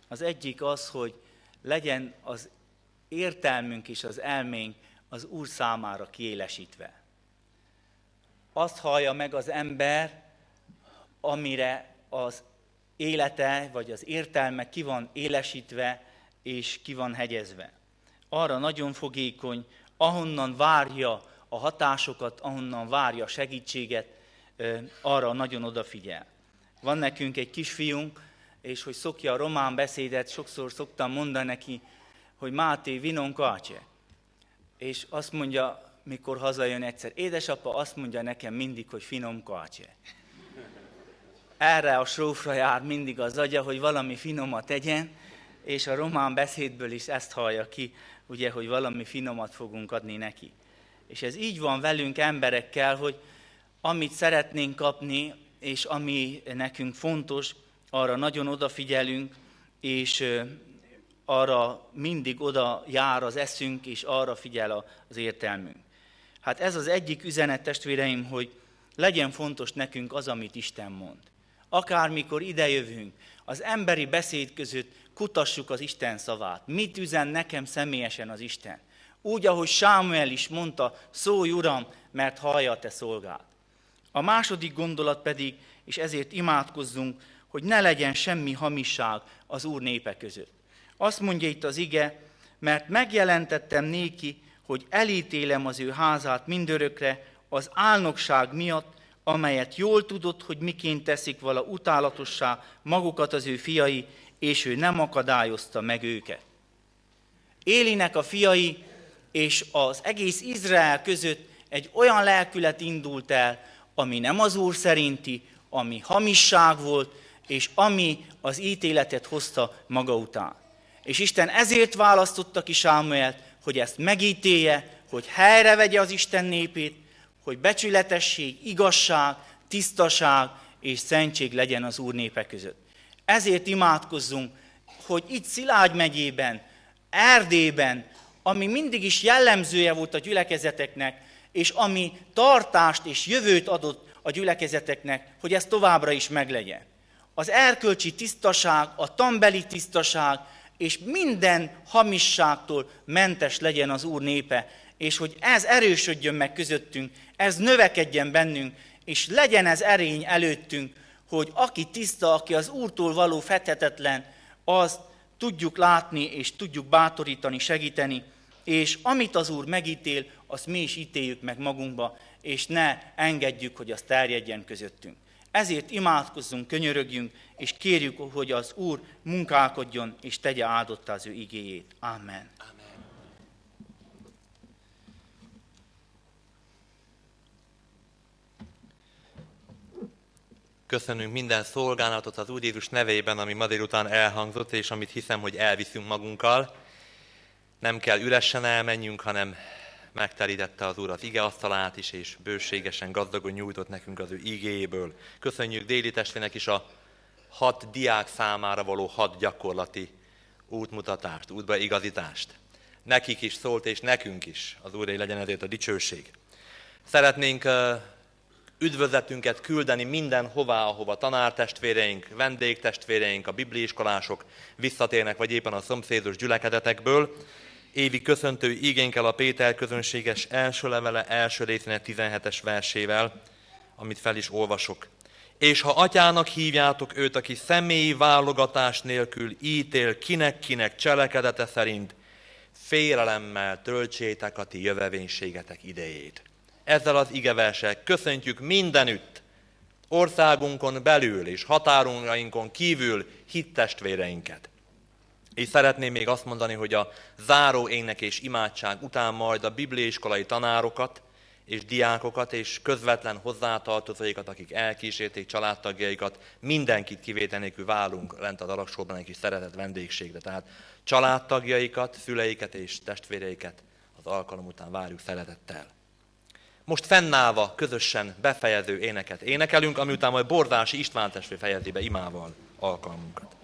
Az egyik az, hogy legyen az értelmünk és az elménk az Úr számára kiélesítve. Azt hallja meg az ember, amire az élete, vagy az értelme ki van élesítve, és ki van hegyezve. Arra nagyon fogékony, ahonnan várja a hatásokat, ahonnan várja a segítséget, arra nagyon odafigyel. Van nekünk egy kisfiunk, és hogy szokja a román beszédet, sokszor szoktam mondani neki, hogy Máté vinon kácse. És azt mondja, mikor hazajön egyszer, édesapa azt mondja nekem mindig, hogy finom kácse. Erre a srófra jár mindig az agya, hogy valami finomat tegyen, és a román beszédből is ezt hallja ki, ugye, hogy valami finomat fogunk adni neki. És ez így van velünk emberekkel, hogy amit szeretnénk kapni, és ami nekünk fontos, arra nagyon odafigyelünk, és arra mindig oda jár az eszünk, és arra figyel az értelmünk. Hát ez az egyik üzenet, testvéreim, hogy legyen fontos nekünk az, amit Isten mond. Akármikor idejövünk, az emberi beszéd között kutassuk az Isten szavát. Mit üzen nekem személyesen az Isten? Úgy, ahogy Sámuel is mondta, szólj Uram, mert hallja a te szolgád. A második gondolat pedig, és ezért imádkozzunk, hogy ne legyen semmi hamisság az Úr népe között. Azt mondja itt az ige, mert megjelentettem néki, hogy elítélem az ő házát mindörökre az álnokság miatt, amelyet jól tudott, hogy miként teszik vala utálatossá magukat az ő fiai, és ő nem akadályozta meg őket. Élinek a fiai és az egész Izrael között egy olyan lelkület indult el, ami nem az Úr szerinti, ami hamisság volt, és ami az ítéletet hozta maga után. És Isten ezért választotta ki Sámuelt, hogy ezt megítélje, hogy helyre vegye az Isten népét, hogy becsületesség, igazság, tisztaság és szentség legyen az Úr népe között. Ezért imádkozzunk, hogy itt Szilágy megyében, Erdélyben, ami mindig is jellemzője volt a gyülekezeteknek, és ami tartást és jövőt adott a gyülekezeteknek, hogy ez továbbra is meglegyen. Az erkölcsi tisztaság, a tambeli tisztaság, és minden hamisságtól mentes legyen az Úr népe, és hogy ez erősödjön meg közöttünk, ez növekedjen bennünk, és legyen ez erény előttünk, hogy aki tiszta, aki az Úrtól való fethetetlen, azt tudjuk látni, és tudjuk bátorítani, segíteni, és amit az Úr megítél, azt mi is ítéljük meg magunkba, és ne engedjük, hogy az terjedjen közöttünk. Ezért imádkozzunk, könyörögjünk, és kérjük, hogy az Úr munkálkodjon, és tegye áldotta az ő igéjét. Amen. Köszönünk minden szolgálatot az Úr Jézus nevében, ami ma délután elhangzott, és amit hiszem, hogy elviszünk magunkkal. Nem kell üresen elmenjünk, hanem megterítette az Úr az ige asztalát is, és bőségesen, gazdagon nyújtott nekünk az ő igéjéből. Köszönjük déli testvének is a hat diák számára való hat gyakorlati útmutatást, útbaigazítást. Nekik is szólt, és nekünk is. Az Úré legyen ezért a dicsőség. Szeretnénk üdvözletünket küldeni mindenhová, ahova tanártestvéreink, vendégtestvéreink, a bibliiskolások visszatérnek, vagy éppen a szomszédos gyülekedetekből. Évi köszöntő igénykel a Péter közönséges első levele első részének 17-es versével, amit fel is olvasok. És ha atyának hívjátok őt, aki személyi válogatás nélkül ítél kinek-kinek cselekedete szerint, félelemmel töltsétek a ti jövevénységetek idejét ezzel az igeversel köszöntjük mindenütt, országunkon belül és határunainkon kívül hittestvéreinket. És szeretném még azt mondani, hogy a záró ének és imádság után majd a bibliaiskolai tanárokat és diákokat és közvetlen hozzátartozóikat, akik elkísérték családtagjaikat, mindenkit kivétel nélkül válunk lent a dalaksorban egy kis szeretett vendégségre. Tehát családtagjaikat, szüleiket és testvéreiket az alkalom után várjuk szeretettel. Most fennállva közösen befejező éneket énekelünk, ami után majd Bordási István testvér fejezi be imával alkalmunkat.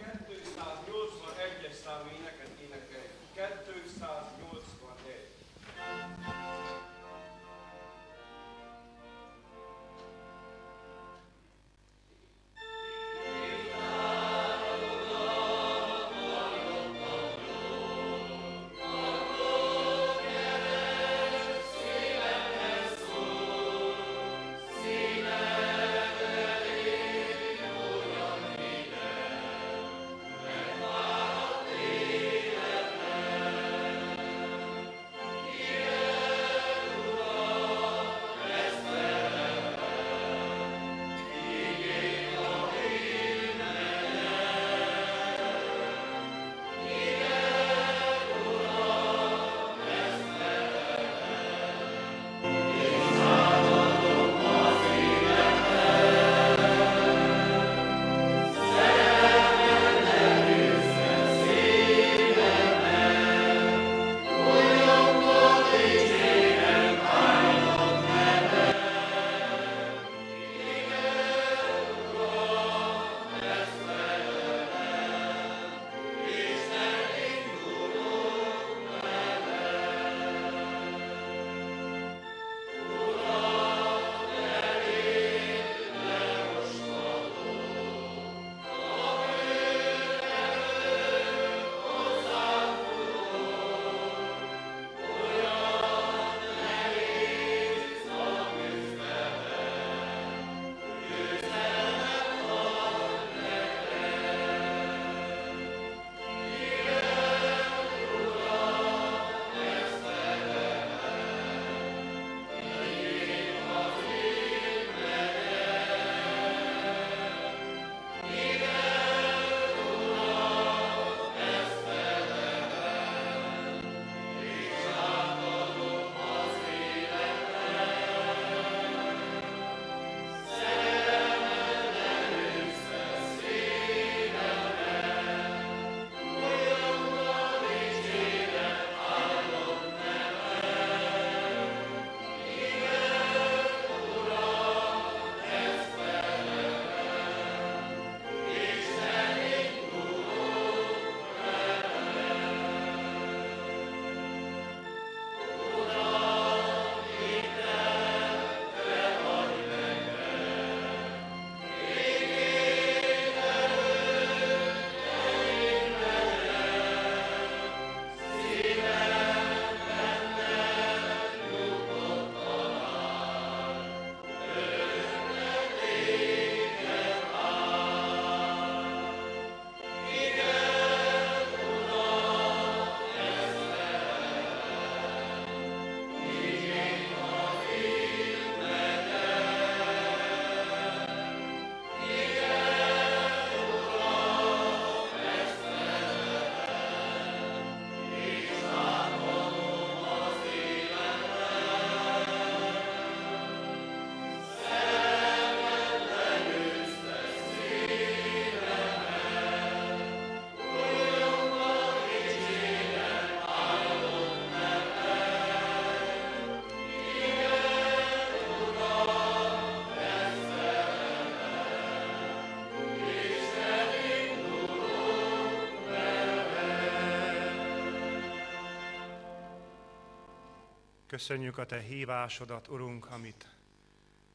Köszönjük a Te hívásodat, Urunk, amit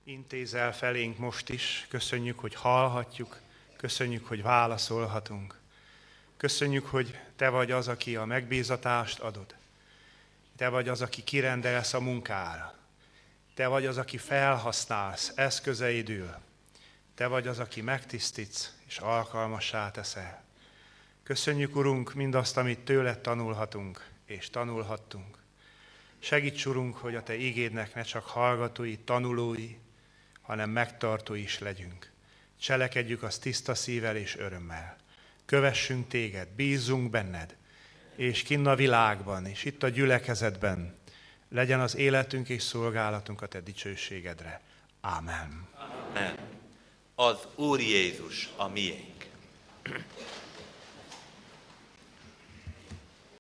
intézel felénk most is. Köszönjük, hogy hallhatjuk, köszönjük, hogy válaszolhatunk. Köszönjük, hogy Te vagy az, aki a megbízatást adod. Te vagy az, aki kirendelsz a munkára. Te vagy az, aki felhasználsz eszközeidül. Te vagy az, aki megtisztítsz és alkalmassá teszel. Köszönjük, Urunk, mindazt, amit tőled tanulhatunk és tanulhattunk. Segíts, Urunk, hogy a Te ígédnek ne csak hallgatói, tanulói, hanem megtartói is legyünk. Cselekedjük azt tiszta szívvel és örömmel. Kövessünk Téged, bízzunk benned, és kinn a világban, és itt a gyülekezetben legyen az életünk és szolgálatunk a Te dicsőségedre. Ámen. Amen. Az Úr Jézus a miénk.